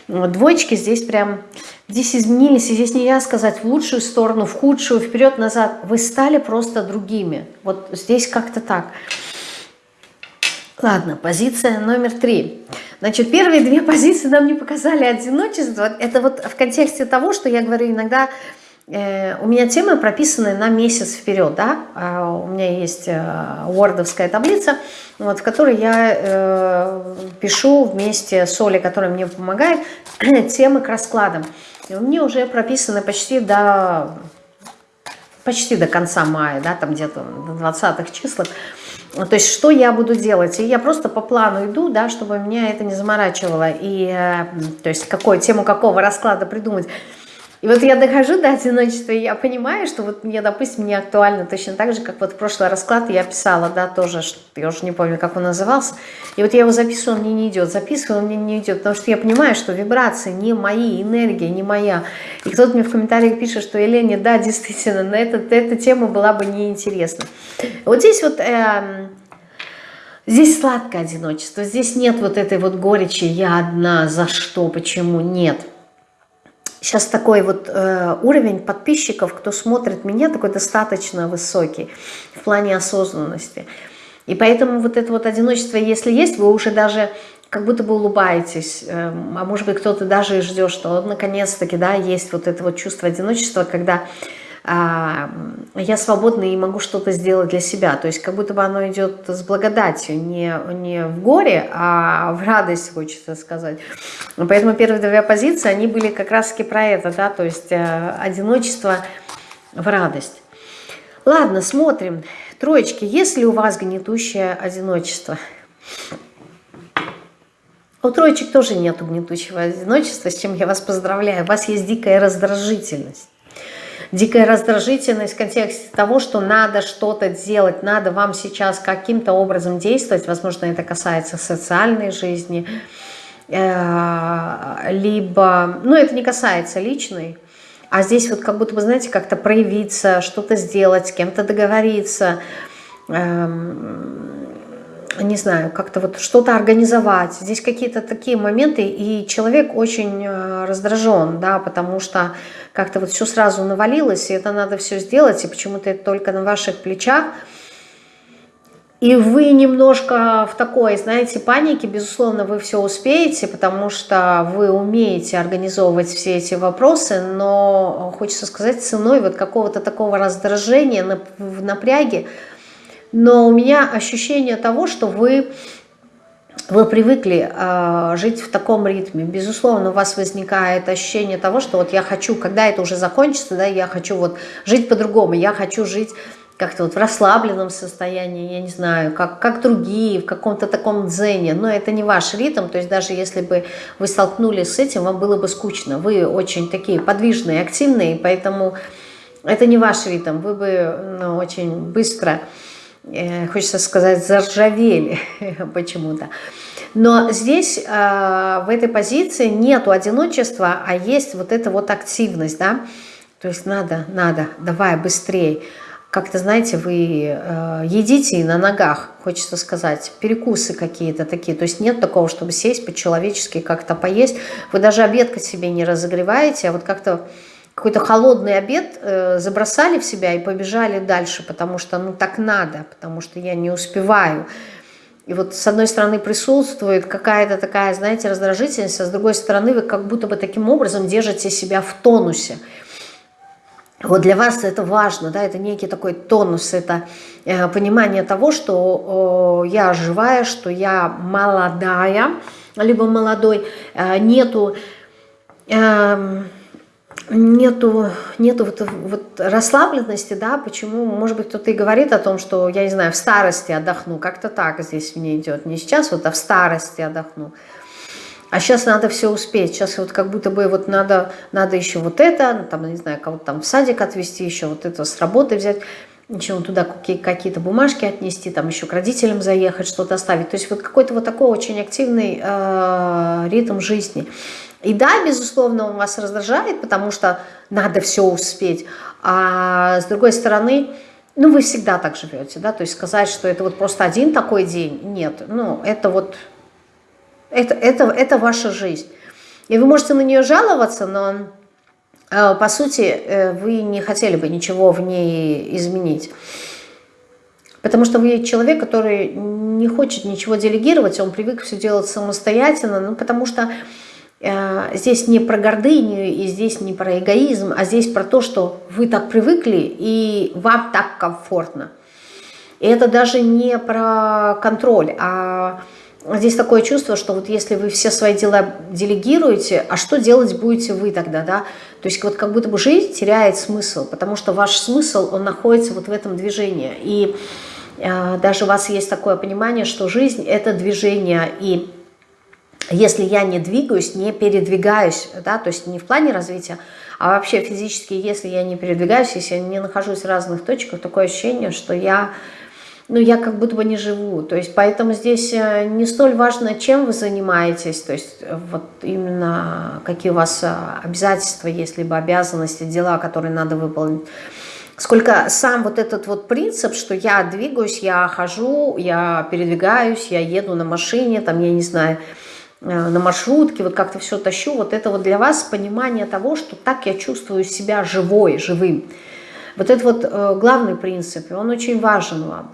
Двоечки здесь прям, здесь изменились, и здесь нельзя сказать в лучшую сторону, в худшую, вперед-назад. Вы стали просто другими. Вот здесь как-то так. Ладно, позиция номер три. Значит, первые две позиции нам не показали одиночество. Это вот в контексте того, что я говорю иногда, э, у меня темы прописаны на месяц вперед, да, а у меня есть э, вордовская таблица, вот, в которой я э, пишу вместе с Олей, которая мне помогает, темы к раскладам. И у меня уже прописаны почти до почти до конца мая, да, там где-то до 20-х числах. То есть что я буду делать? И я просто по плану иду, да, чтобы меня это не заморачивало. И, э, то есть какую тему какого расклада придумать. И вот я дохожу до одиночества, и я понимаю, что вот мне, допустим, не актуально точно так же, как вот прошлый расклад я писала, да, тоже, я уже не помню, как он назывался. И вот я его записываю, он мне не идет, записываю, он мне не идет, потому что я понимаю, что вибрации не мои, энергия не моя. И кто-то мне в комментариях пишет, что Елене, да, действительно, на этот, эта тема была бы неинтересна. Вот здесь вот... Э, Здесь сладкое одиночество, здесь нет вот этой вот горечи «я одна», «за что», «почему», нет сейчас такой вот э, уровень подписчиков, кто смотрит меня, такой достаточно высокий в плане осознанности. И поэтому вот это вот одиночество, если есть, вы уже даже как будто бы улыбаетесь, э, а может быть кто-то даже и ждет, что вот наконец-таки, да, есть вот это вот чувство одиночества, когда я свободна и могу что-то сделать для себя. То есть как будто бы оно идет с благодатью, не, не в горе, а в радость, хочется сказать. Поэтому первые две позиции, они были как раз-таки про это, да, то есть э, одиночество в радость. Ладно, смотрим. Троечки, есть ли у вас гнетущее одиночество? У троечек тоже нет гнетущего одиночества, с чем я вас поздравляю. У вас есть дикая раздражительность дикая раздражительность в контексте того, что надо что-то делать, надо вам сейчас каким-то образом действовать, возможно, это касается социальной жизни, э, либо, ну, это не касается личной, а здесь вот как будто бы, знаете, как-то проявиться, что-то сделать, с кем-то договориться, эм, не знаю, как-то вот что-то организовать. Здесь какие-то такие моменты, и человек очень э, раздражен, да, потому что как-то вот все сразу навалилось, и это надо все сделать, и почему-то это только на ваших плечах. И вы немножко в такой, знаете, панике, безусловно, вы все успеете, потому что вы умеете организовывать все эти вопросы, но, хочется сказать, ценой вот какого-то такого раздражения, в напряге, но у меня ощущение того, что вы, вы привыкли э, жить в таком ритме. Безусловно, у вас возникает ощущение того, что вот я хочу, когда это уже закончится, да, я хочу вот жить по-другому, я хочу жить как-то вот в расслабленном состоянии, я не знаю, как, как другие, в каком-то таком дзене, но это не ваш ритм, то есть даже если бы вы столкнулись с этим, вам было бы скучно. Вы очень такие подвижные, активные, поэтому это не ваш ритм, вы бы ну, очень быстро хочется сказать, заржавели почему-то. Но здесь, э, в этой позиции, нету одиночества, а есть вот эта вот активность, да, то есть надо, надо, давай быстрее. Как-то, знаете, вы э, едите на ногах, хочется сказать, перекусы какие-то такие. То есть нет такого, чтобы сесть по-человечески как-то поесть. Вы даже обед себе не разогреваете, а вот как-то какой-то холодный обед э, забросали в себя и побежали дальше, потому что ну так надо, потому что я не успеваю. И вот с одной стороны присутствует какая-то такая, знаете, раздражительность, а с другой стороны вы как будто бы таким образом держите себя в тонусе. Вот для вас это важно, да, это некий такой тонус, это э, понимание того, что э, я живая, что я молодая, либо молодой, э, нету... Э, нету, нету вот, вот расслабленности, да, почему, может быть, кто-то и говорит о том, что, я не знаю, в старости отдохну, как-то так здесь мне идет, не сейчас вот, а в старости отдохну. А сейчас надо все успеть, сейчас вот как будто бы вот надо, надо еще вот это, там, не знаю, кого-то там в садик отвезти, еще вот это с работы взять, еще туда какие-то бумажки отнести, там еще к родителям заехать, что-то оставить. То есть вот какой-то вот такой очень активный э, ритм жизни. И да, безусловно, он вас раздражает, потому что надо все успеть. А с другой стороны, ну, вы всегда так живете, да, то есть сказать, что это вот просто один такой день, нет, ну, это вот, это, это, это ваша жизнь. И вы можете на нее жаловаться, но, э, по сути, э, вы не хотели бы ничего в ней изменить. Потому что вы человек, который не хочет ничего делегировать, он привык все делать самостоятельно, ну, потому что здесь не про гордыню и здесь не про эгоизм, а здесь про то, что вы так привыкли и вам так комфортно. И это даже не про контроль, а здесь такое чувство, что вот если вы все свои дела делегируете, а что делать будете вы тогда, да? То есть вот как будто бы жизнь теряет смысл, потому что ваш смысл, он находится вот в этом движении. И э, даже у вас есть такое понимание, что жизнь – это движение, и если я не двигаюсь, не передвигаюсь, да, то есть не в плане развития, а вообще физически, если я не передвигаюсь, если я не нахожусь в разных точках, такое ощущение, что я, ну, я как будто бы не живу. То есть поэтому здесь э, не столь важно, чем вы занимаетесь, то есть вот именно какие у вас э, обязательства есть, либо обязанности, дела, которые надо выполнить. Сколько сам вот этот вот принцип, что я двигаюсь, я хожу, я передвигаюсь, я еду на машине, там, я не знаю, на маршрутке, вот как-то все тащу, вот это вот для вас понимание того, что так я чувствую себя живой, живым. Вот это вот э, главный принцип, и он очень важен вам.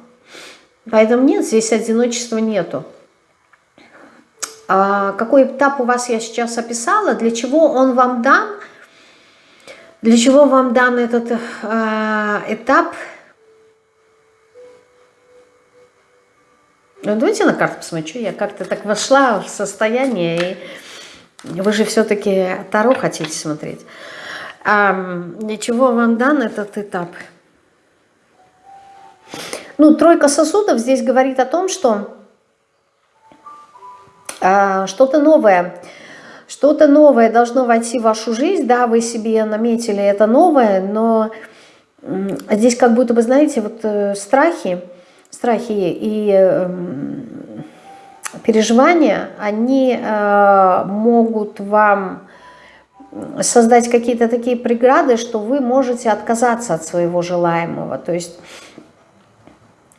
Поэтому нет, здесь одиночества нету. А какой этап у вас я сейчас описала, для чего он вам дан, для чего вам дан этот э, этап – Ну, давайте на карту посмотрю. Я как-то так вошла в состояние, и вы же все-таки Таро хотите смотреть. А для чего вам дан этот этап? Ну, тройка сосудов здесь говорит о том, что а, что-то новое, что-то новое должно войти в вашу жизнь, да, вы себе наметили это новое, но здесь как будто бы, знаете, вот э, страхи, страхи и эм, переживания, они э, могут вам создать какие-то такие преграды, что вы можете отказаться от своего желаемого. То есть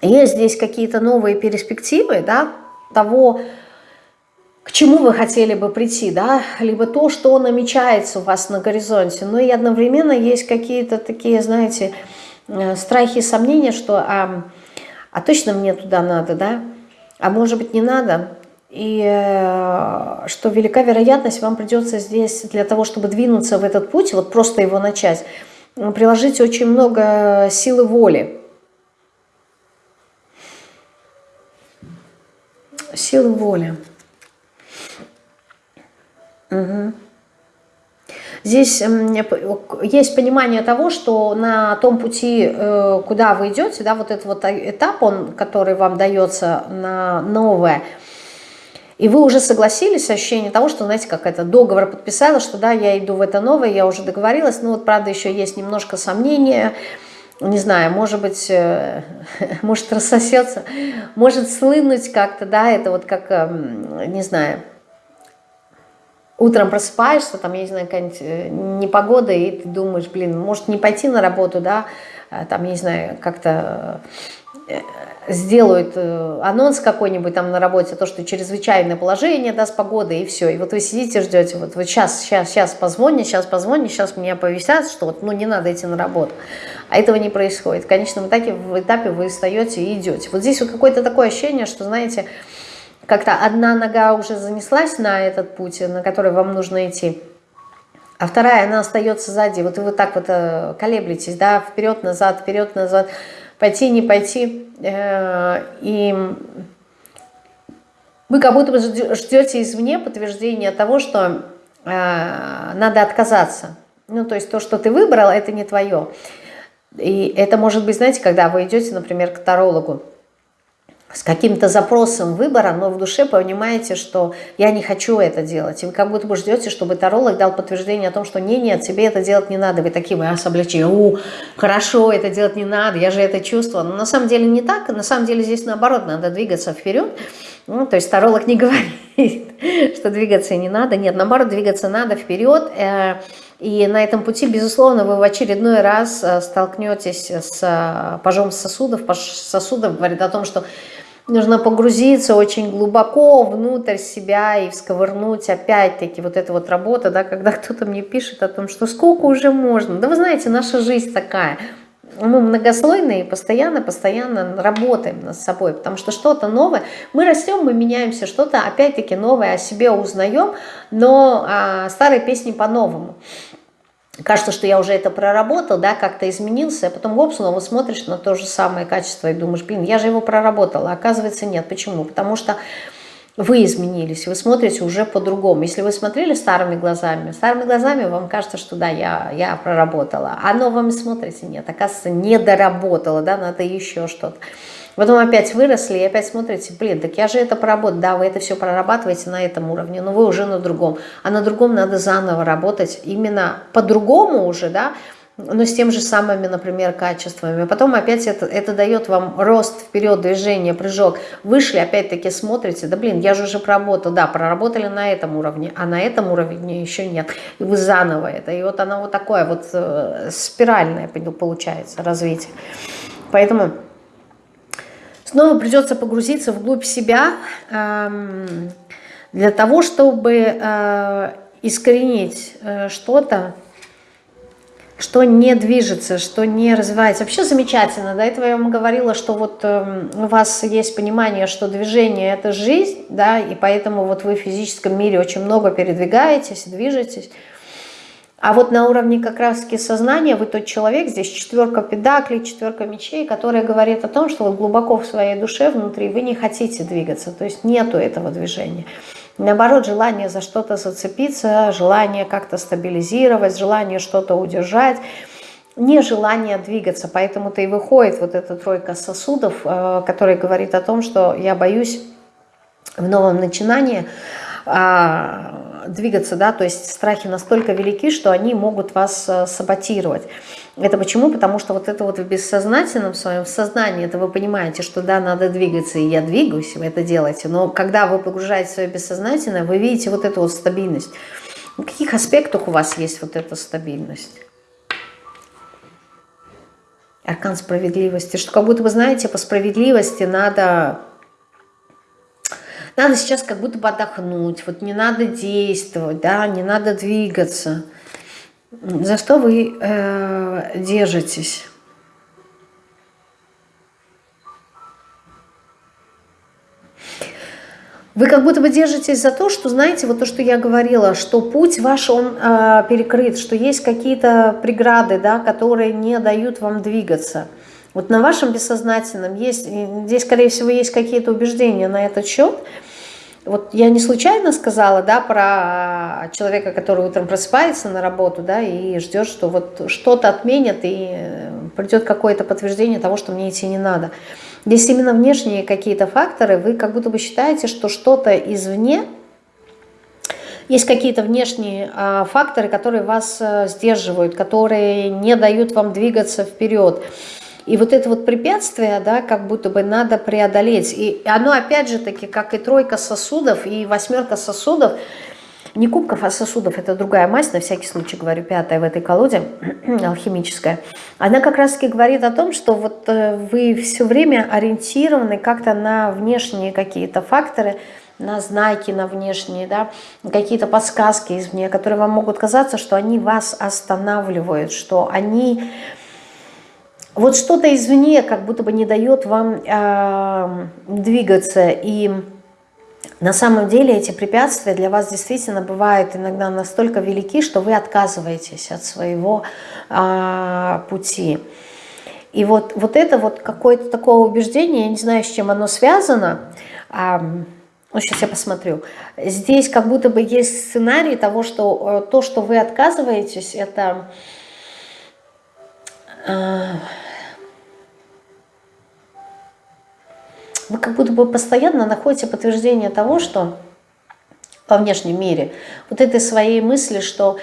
есть здесь какие-то новые перспективы да, того, к чему вы хотели бы прийти, да, либо то, что намечается у вас на горизонте. Но и одновременно есть какие-то такие, знаете, э, страхи и сомнения, что а, а точно мне туда надо, да? А может быть не надо? И э, что велика вероятность, вам придется здесь для того, чтобы двинуться в этот путь, вот просто его начать, приложить очень много силы воли. Силы воли. Угу. Здесь есть понимание того, что на том пути, э, куда вы идете, да, вот этот вот этап, он, который вам дается на новое, и вы уже согласились, ощущение того, что, знаете, как это, договор подписала, что да, я иду в это новое, я уже договорилась, но вот, правда, еще есть немножко сомнения, не знаю, может быть, э, может рассосется, может слынуть как-то, да, это вот как, эм, не знаю, утром просыпаешься, там, я не знаю, какая-нибудь э, непогода, и ты думаешь, блин, может не пойти на работу, да, а, там, я не знаю, как-то э, сделают э, анонс какой-нибудь там на работе, то, что чрезвычайное положение, да, с погодой, и все. И вот вы сидите, ждете, вот, вот сейчас, сейчас, сейчас позвони, сейчас позвони, сейчас меня повисят, что вот, ну, не надо идти на работу. А этого не происходит. В конечном этапе, в этапе вы встаете и идете. Вот здесь вот какое-то такое ощущение, что, знаете, как-то одна нога уже занеслась на этот путь, на который вам нужно идти, а вторая, она остается сзади. Вот и вы так вот э, колеблетесь, да, вперед-назад, вперед-назад, пойти, не пойти. Э, и вы как будто бы ждете извне подтверждения того, что э, надо отказаться. Ну, то есть то, что ты выбрал, это не твое. И это может быть, знаете, когда вы идете, например, к тарологу, с каким-то запросом выбора, но в душе понимаете, что я не хочу это делать. И вы как будто бы ждете, чтобы таролог дал подтверждение о том, что не, нет, тебе это делать не надо. Вы такие, вы особлячи, у, хорошо, это делать не надо, я же это чувствую. Но на самом деле не так, на самом деле здесь наоборот, надо двигаться вперед. Ну, то есть таролог не говорит, что двигаться не надо. Нет, наоборот, двигаться надо вперед. Э, и на этом пути, безусловно, вы в очередной раз э, столкнетесь с э, пожом сосудов. Сосудов говорит о том, что нужно погрузиться очень глубоко внутрь себя и всковырнуть опять-таки вот эта вот работа, да, когда кто-то мне пишет о том, что сколько уже можно. Да вы знаете, наша жизнь такая. Мы многослойные, постоянно-постоянно работаем над собой, потому что что-то новое, мы растем, мы меняемся, что-то опять-таки новое о себе узнаем, но а, старые песни по-новому кажется, что я уже это проработал, да, как-то изменился, а потом гоп, снова смотришь на то же самое качество и думаешь, блин, я же его проработала, а оказывается нет. Почему? Потому что вы изменились, вы смотрите уже по-другому. Если вы смотрели старыми глазами, старыми глазами вам кажется, что да, я, я проработала, а новыми смотрите, нет, оказывается, не доработала, да, надо еще что-то. Потом опять выросли и опять смотрите, блин, так я же это проработал. Да, вы это все прорабатываете на этом уровне, но вы уже на другом. А на другом надо заново работать именно по-другому уже, да, но с тем же самыми, например, качествами. Потом опять это, это дает вам рост вперед, движение, прыжок. Вышли, опять-таки смотрите, да блин, я же уже проработал. Да, проработали на этом уровне, а на этом уровне еще нет. И вы заново это. И вот она вот такое вот э, спиральное получается развитие. Поэтому снова придется погрузиться вглубь себя эм, для того, чтобы э, искоренить э, что-то, что не движется, что не развивается. Вообще замечательно. До этого я вам говорила, что вот э, у вас есть понимание, что движение – это жизнь, да, и поэтому вот вы в физическом мире очень много передвигаетесь, движетесь. А вот на уровне как раз-таки сознания вы тот человек, здесь четверка педаклей, четверка мечей, которая говорит о том, что вот глубоко в своей душе внутри вы не хотите двигаться, то есть нету этого движения. Наоборот, желание за что-то зацепиться, желание как-то стабилизировать, желание что-то удержать, нежелание двигаться. Поэтому-то и выходит вот эта тройка сосудов, э, которая говорит о том, что я боюсь в новом начинании а, двигаться, да, то есть страхи настолько велики, что они могут вас э, саботировать. Это почему? Потому что вот это вот в бессознательном своем сознании, это вы понимаете, что да, надо двигаться, и я двигаюсь, вы это делаете, но когда вы погружаете свое бессознательное, вы видите вот эту вот стабильность. В каких аспектах у вас есть вот эта стабильность? Аркан справедливости, что как будто вы знаете, по справедливости надо надо сейчас как будто бы отдохнуть, вот не надо действовать, да, не надо двигаться. За что вы э, держитесь? Вы как будто бы держитесь за то, что, знаете, вот то, что я говорила, что путь ваш, он э, перекрыт, что есть какие-то преграды, да, которые не дают вам двигаться. Вот на вашем бессознательном есть, здесь, скорее всего, есть какие-то убеждения на этот счет, вот я не случайно сказала, да, про человека, который утром просыпается на работу, да, и ждет, что вот что-то отменят и придет какое-то подтверждение того, что мне идти не надо. Здесь именно внешние какие-то факторы, вы как будто бы считаете, что что-то извне, есть какие-то внешние а, факторы, которые вас а, сдерживают, которые не дают вам двигаться вперед. И вот это вот препятствие, да, как будто бы надо преодолеть. И оно опять же таки, как и тройка сосудов, и восьмерка сосудов, не кубков, а сосудов, это другая мазь, на всякий случай говорю, пятая в этой колоде, алхимическая. Она как раз таки говорит о том, что вот э, вы все время ориентированы как-то на внешние какие-то факторы, на знаки, на внешние, да, какие-то подсказки извне, которые вам могут казаться, что они вас останавливают, что они вот что-то извне как будто бы не дает вам э, двигаться. И на самом деле эти препятствия для вас действительно бывают иногда настолько велики, что вы отказываетесь от своего э, пути. И вот, вот это вот какое-то такое убеждение, я не знаю, с чем оно связано, э, ну, сейчас я посмотрю. Здесь как будто бы есть сценарий того, что э, то, что вы отказываетесь, это... Э, вы как будто бы постоянно находите подтверждение того, что во внешнем мире, вот этой своей мысли, что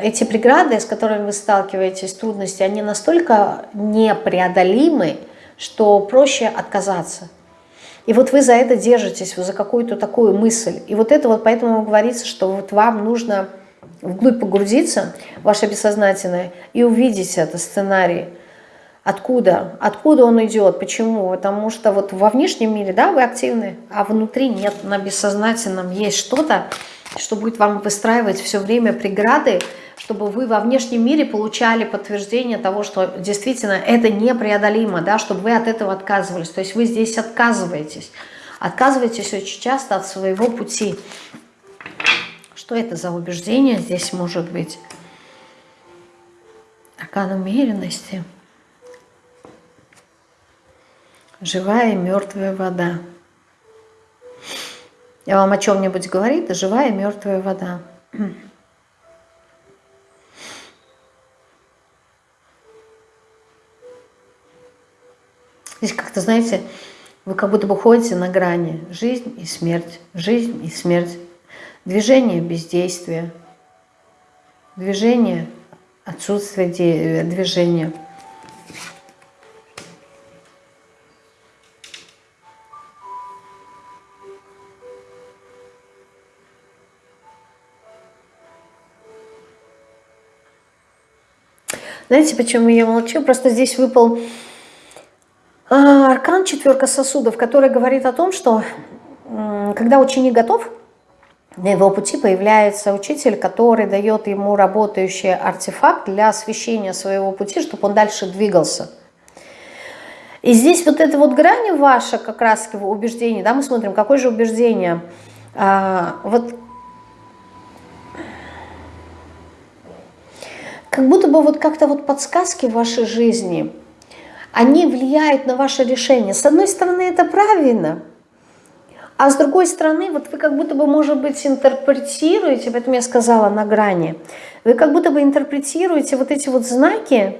эти преграды, с которыми вы сталкиваетесь, трудности, они настолько непреодолимы, что проще отказаться. И вот вы за это держитесь, вы за какую-то такую мысль. И вот это вот поэтому говорится, что вот вам нужно вглубь погрузиться, ваше бессознательное, и увидеть это сценарий. Откуда? Откуда он идет? Почему? Потому что вот во внешнем мире, да, вы активны, а внутри нет, на бессознательном есть что-то, что будет вам выстраивать все время преграды, чтобы вы во внешнем мире получали подтверждение того, что действительно это непреодолимо, да, чтобы вы от этого отказывались. То есть вы здесь отказываетесь. Отказываетесь очень часто от своего пути. Что это за убеждение здесь может быть? Аркан умеренности. Живая и мертвая вода. Я вам о чем-нибудь говорит, живая и мертвая вода. Здесь как-то, знаете, вы как будто бы ходите на грани. Жизнь и смерть, жизнь и смерть. Движение, бездействие. Движение, отсутствие движения. Знаете, почему я молчу? Просто здесь выпал а, аркан четверка сосудов, который говорит о том, что когда ученик готов, на его пути появляется учитель, который дает ему работающий артефакт для освещения своего пути, чтобы он дальше двигался. И здесь вот эта вот грань ваша, как раз его убеждение, да, мы смотрим, какое же убеждение. А, вот как будто бы вот как-то вот подсказки в вашей жизни – они влияют на ваше решение. С одной стороны, это правильно, а с другой стороны, вот вы как будто бы, может быть, интерпретируете, поэтому я сказала на грани, вы как будто бы интерпретируете вот эти вот знаки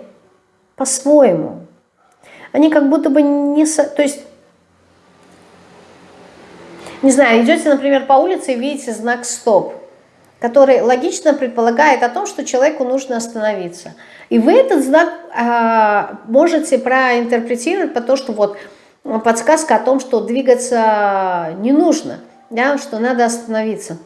по-своему. Они как будто бы не... То есть, не знаю, идете, например, по улице и видите знак «стоп», который логично предполагает о том, что человеку нужно остановиться – и вы этот знак а, можете проинтерпретировать по то, что вот подсказка о том, что двигаться не нужно, да, что надо остановиться.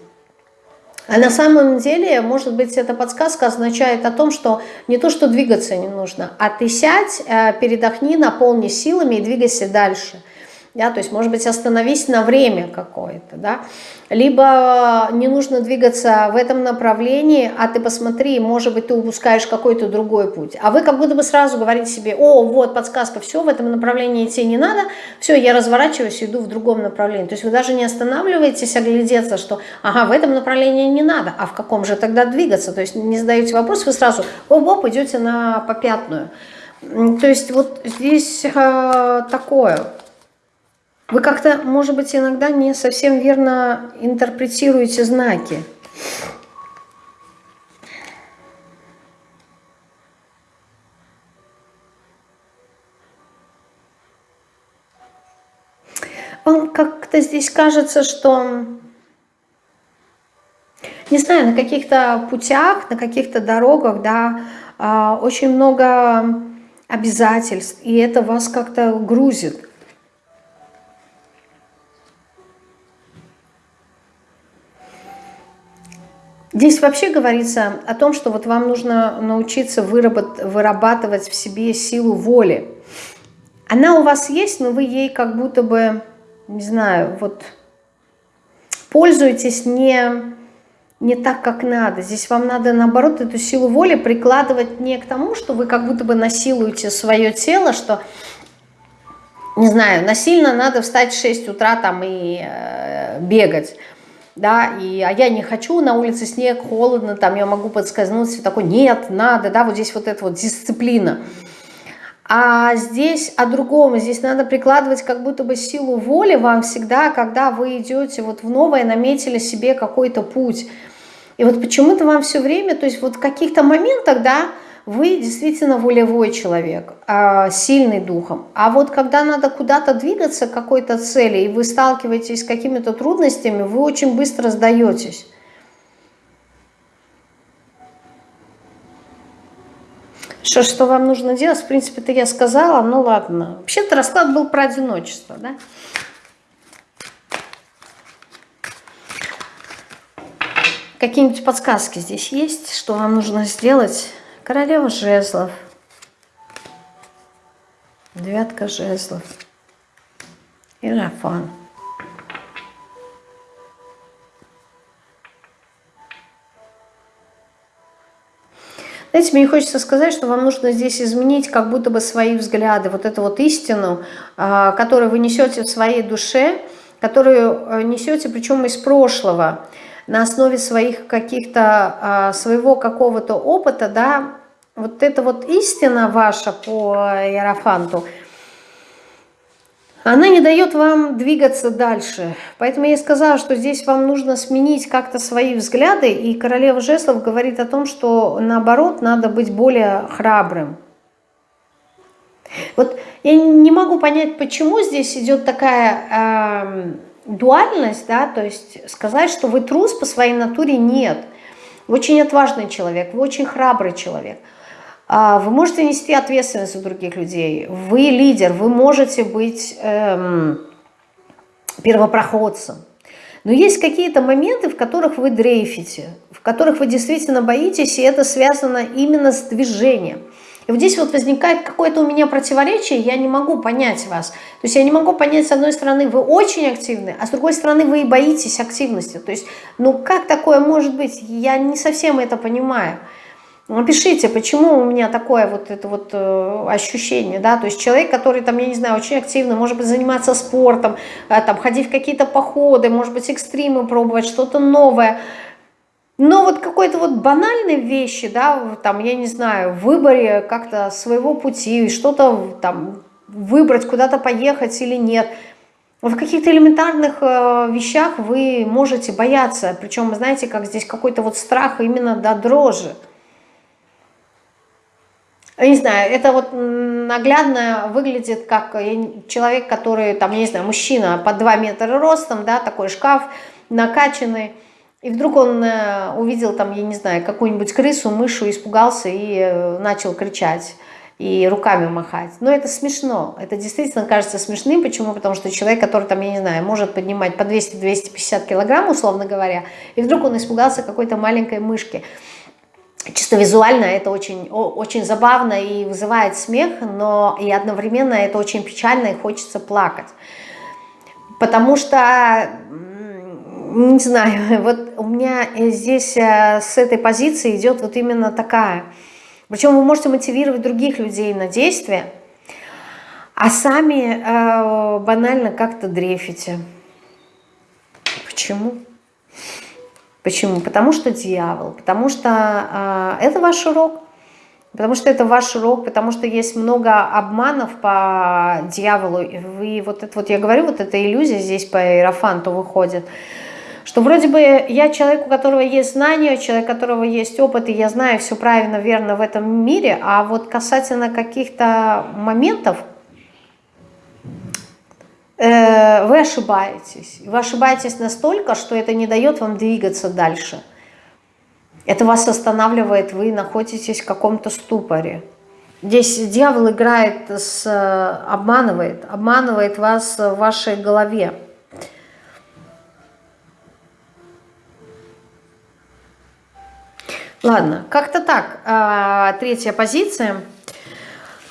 А на самом деле, может быть, эта подсказка означает о том, что не то, что двигаться не нужно, а ты сядь, а, передохни, наполни силами и двигайся дальше – да, то есть, может быть, остановись на время какое-то, да, либо не нужно двигаться в этом направлении, а ты посмотри, может быть, ты упускаешь какой-то другой путь, а вы как будто бы сразу говорите себе, о, вот подсказка, все, в этом направлении идти не надо, все, я разворачиваюсь, иду в другом направлении, то есть вы даже не останавливаетесь оглядеться, что, ага, в этом направлении не надо, а в каком же тогда двигаться, то есть не задаете вопрос, вы сразу, оп-оп, идете на попятную, то есть вот здесь э, такое, вы как-то, может быть, иногда не совсем верно интерпретируете знаки. Вам как-то здесь кажется, что, не знаю, на каких-то путях, на каких-то дорогах, да, а, очень много обязательств, и это вас как-то грузит. Здесь вообще говорится о том, что вот вам нужно научиться вырабатывать в себе силу воли. Она у вас есть, но вы ей как будто бы, не знаю, вот пользуетесь не, не так, как надо. Здесь вам надо, наоборот, эту силу воли прикладывать не к тому, что вы как будто бы насилуете свое тело, что, не знаю, насильно надо встать в 6 утра там и э, бегать да, и, а я не хочу, на улице снег, холодно, там я могу подскользнуться, такой, нет, надо, да, вот здесь вот эта вот дисциплина. А здесь о другом. Здесь надо прикладывать как будто бы силу воли вам всегда, когда вы идете вот в новое, наметили себе какой-то путь. И вот почему-то вам все время, то есть вот в каких-то моментах, да, вы действительно волевой человек, а, сильный духом. А вот когда надо куда-то двигаться к какой-то цели, и вы сталкиваетесь с какими-то трудностями, вы очень быстро сдаетесь. Что, что вам нужно делать, в принципе-то я сказала, ну ладно. Вообще-то расклад был про одиночество, да? Какие-нибудь подсказки здесь есть, что вам нужно сделать? Королева жезлов. Девятка жезлов. Иерофан. Знаете, мне хочется сказать, что вам нужно здесь изменить как будто бы свои взгляды, вот эту вот истину, а, которую вы несете в своей душе, которую э, несете причем из прошлого, на основе своих каких-то, а, своего какого-то опыта, да, вот эта вот истина ваша по Иерофанту – она не дает вам двигаться дальше. Поэтому я сказала, что здесь вам нужно сменить как-то свои взгляды, и королева жезлов говорит о том, что наоборот, надо быть более храбрым. Вот я не могу понять, почему здесь идет такая э, дуальность, да, то есть сказать, что вы трус по своей натуре, нет. Вы очень отважный человек, вы очень храбрый человек – а, вы можете нести ответственность за других людей. Вы лидер, вы можете быть эм, первопроходцем. Но есть какие-то моменты, в которых вы дрейфите, в которых вы действительно боитесь, и это связано именно с движением. И вот здесь вот возникает какое-то у меня противоречие, я не могу понять вас. То есть я не могу понять, с одной стороны, вы очень активны, а с другой стороны, вы и боитесь активности. То есть, ну как такое может быть? Я не совсем это понимаю. Напишите, почему у меня такое вот это вот э, ощущение, да, то есть человек, который там, я не знаю, очень активно, может быть, заниматься спортом, э, там, ходить в какие-то походы, может быть, экстримы пробовать, что-то новое, но вот какой-то вот банальной вещи, да, там, я не знаю, в выборе как-то своего пути, что-то там выбрать, куда-то поехать или нет, в каких-то элементарных э, вещах вы можете бояться, причем, знаете, как здесь какой-то вот страх именно до дрожи, я не знаю, это вот наглядно выглядит как человек, который, там, я не знаю, мужчина под 2 метра ростом, да, такой шкаф накачанный, и вдруг он э, увидел там, я не знаю, какую-нибудь крысу, мышу, испугался и э, начал кричать и руками махать. Но это смешно, это действительно кажется смешным. Почему? Потому что человек, который там, я не знаю, может поднимать по 200-250 килограмм, условно говоря, и вдруг он испугался какой-то маленькой мышки чисто визуально это очень, очень забавно и вызывает смех, но и одновременно это очень печально и хочется плакать. Потому что, не знаю, вот у меня здесь э, с этой позиции идет вот именно такая. Причем вы можете мотивировать других людей на действие, а сами э, банально как-то дрефите. Почему? Почему? Потому что дьявол, потому что э, это ваш урок, потому что это ваш урок, потому что есть много обманов по дьяволу. И вы, вот это вот я говорю, вот эта иллюзия здесь по иерофанту выходит, что вроде бы я человек, у которого есть знания, человек, у которого есть опыт, и я знаю все правильно, верно в этом мире, а вот касательно каких-то моментов, Э, вы ошибаетесь. Вы ошибаетесь настолько, что это не дает вам двигаться дальше. Это вас останавливает, вы находитесь в каком-то ступоре. Здесь дьявол играет, с, обманывает, обманывает вас в вашей голове. Ладно, как-то так. А, третья позиция –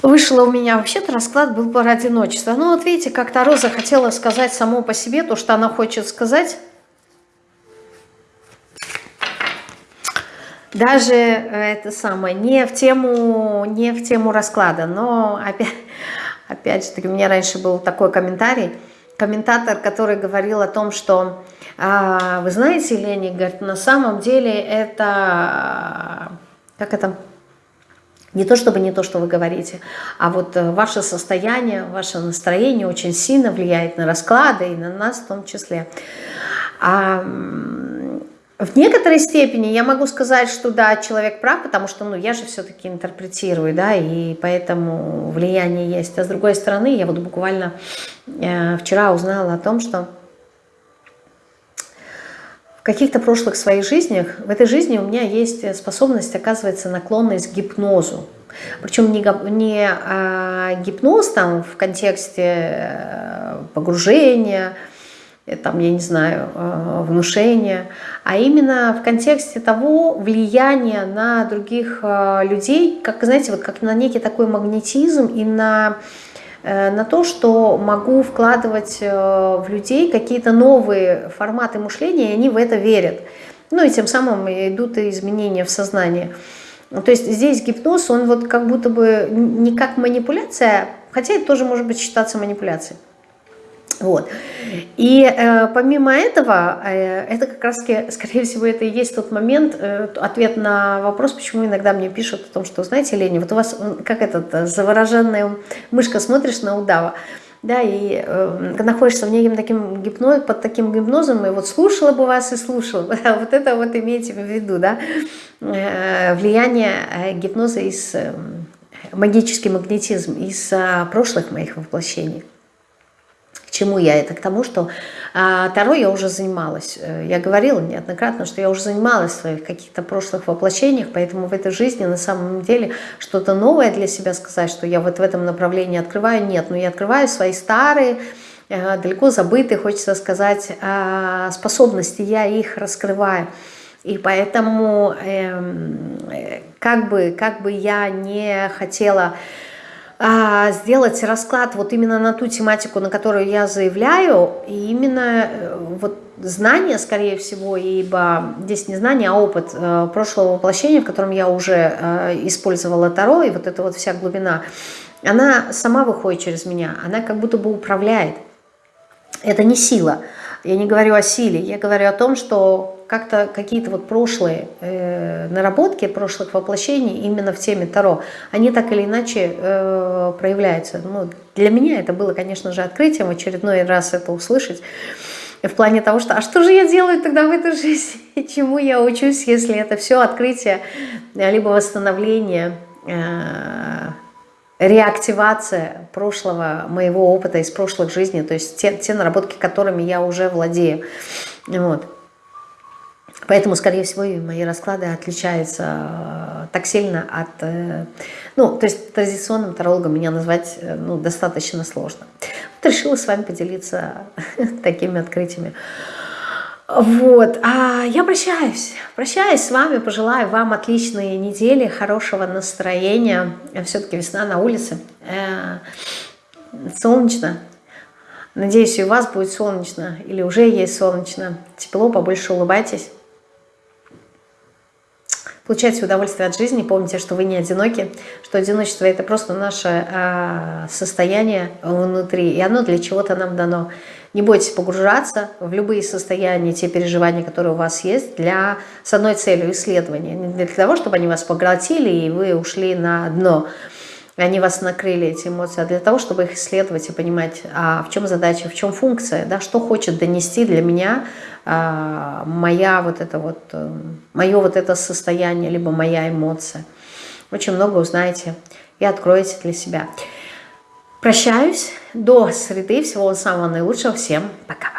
Вышло у меня, вообще-то расклад был про одиночество. Ну вот видите, как Таро захотела сказать само по себе то, что она хочет сказать. Даже э, это самое, не в тему, не в тему расклада, но опять, опять же таки, у меня раньше был такой комментарий, комментатор, который говорил о том, что, а, вы знаете, Лени, говорит, на самом деле это, как это, Не то чтобы не то, что вы говорите, а вот э, ваше состояние, ваше настроение очень сильно влияет на расклады и на нас в том числе. А в некоторой степени я могу сказать, что да, человек прав, потому что ну, я же все-таки интерпретирую, да, и поэтому влияние есть. А с другой стороны, я вот буквально э, вчера узнала о том, что каких-то прошлых своих жизнях, в этой жизни у меня есть способность, оказывается, наклонность к гипнозу. Причем не, не а, гипноз там в контексте э, погружения, Э, там, я не знаю, э, внушения, а именно в контексте того влияния на других людей, как, знаете, вот как на некий такой магнетизм и на, на то, что могу вкладывать в людей какие-то новые форматы мышления, и они в это верят. Ну и тем самым идут и изменения в сознании. То есть здесь гипноз, он вот как будто бы не как манипуляция, хотя это тоже может быть считаться манипуляцией. Вот. И э, помимо этого, э, это как раз, скорее всего, это и есть тот момент, э, ответ на вопрос, почему иногда мне пишут о том, что, знаете, Лени, вот у вас, как этот, э, завороженная мышка, смотришь на удава, да, и э, находишься в неким таким гипноз, под таким гипнозом, и вот слушала бы вас и слушала, вот это вот имейте в виду, да, э, влияние э, гипноза из, э, магический магнетизм из э, прошлых моих воплощений чему я это? К тому, что а, Таро я уже занималась. Э, я говорила неоднократно, что я уже занималась в своих каких-то прошлых воплощениях, поэтому в этой жизни на самом деле что-то новое для себя сказать, что я вот в этом направлении открываю, нет. Но я открываю свои старые, э, далеко забытые, хочется сказать, а, способности, я их раскрываю. И поэтому эм, э, как, бы, как бы я не хотела сделать расклад вот именно на ту тематику, на которую я заявляю, и именно э, вот знание, скорее всего, ибо здесь не знание, а опыт э, прошлого воплощения, в котором я уже э, использовала Таро, и вот эта вот вся глубина, она сама выходит через меня, она как будто бы управляет. Это не сила. Я не говорю о силе, я говорю о том, что как-то какие-то вот прошлые э, наработки, прошлых воплощений именно в теме Таро, они так или иначе э, проявляются. Ну, для меня это было, конечно же, открытием, очередной раз это услышать, в плане того, что а что же я делаю тогда в этой жизни, чему я учусь, если это все открытие, либо восстановление, э, реактивация прошлого моего опыта из прошлых жизней, то есть те, те наработки, которыми я уже владею. Вот. Поэтому, скорее всего, и мои расклады отличаются э, так сильно от... Э, ну, то есть традиционным тарологом меня назвать э, ну, достаточно сложно. Вот решила с вами поделиться такими открытиями. Вот, а я прощаюсь, прощаюсь с вами, пожелаю вам отличной недели, хорошего настроения. Все-таки весна на улице, солнечно. Надеюсь, и у вас будет солнечно, или уже есть солнечно. Тепло, побольше улыбайтесь. Получайте удовольствие от жизни, помните, что вы не одиноки, что одиночество – это просто наше э, состояние внутри, и оно для чего-то нам дано. Не бойтесь погружаться в любые состояния, те переживания, которые у вас есть, для, с одной целью – исследования. Не для того, чтобы они вас поглотили, и вы ушли на дно, они вас накрыли, эти эмоции, а для того, чтобы их исследовать и понимать, а в чем задача, в чем функция, да, что хочет донести для меня а, моя вот это вот, э, мое вот это состояние, либо моя эмоция. Очень много узнаете и откроете для себя. Прощаюсь. До среды. Всего самого наилучшего. Всем пока.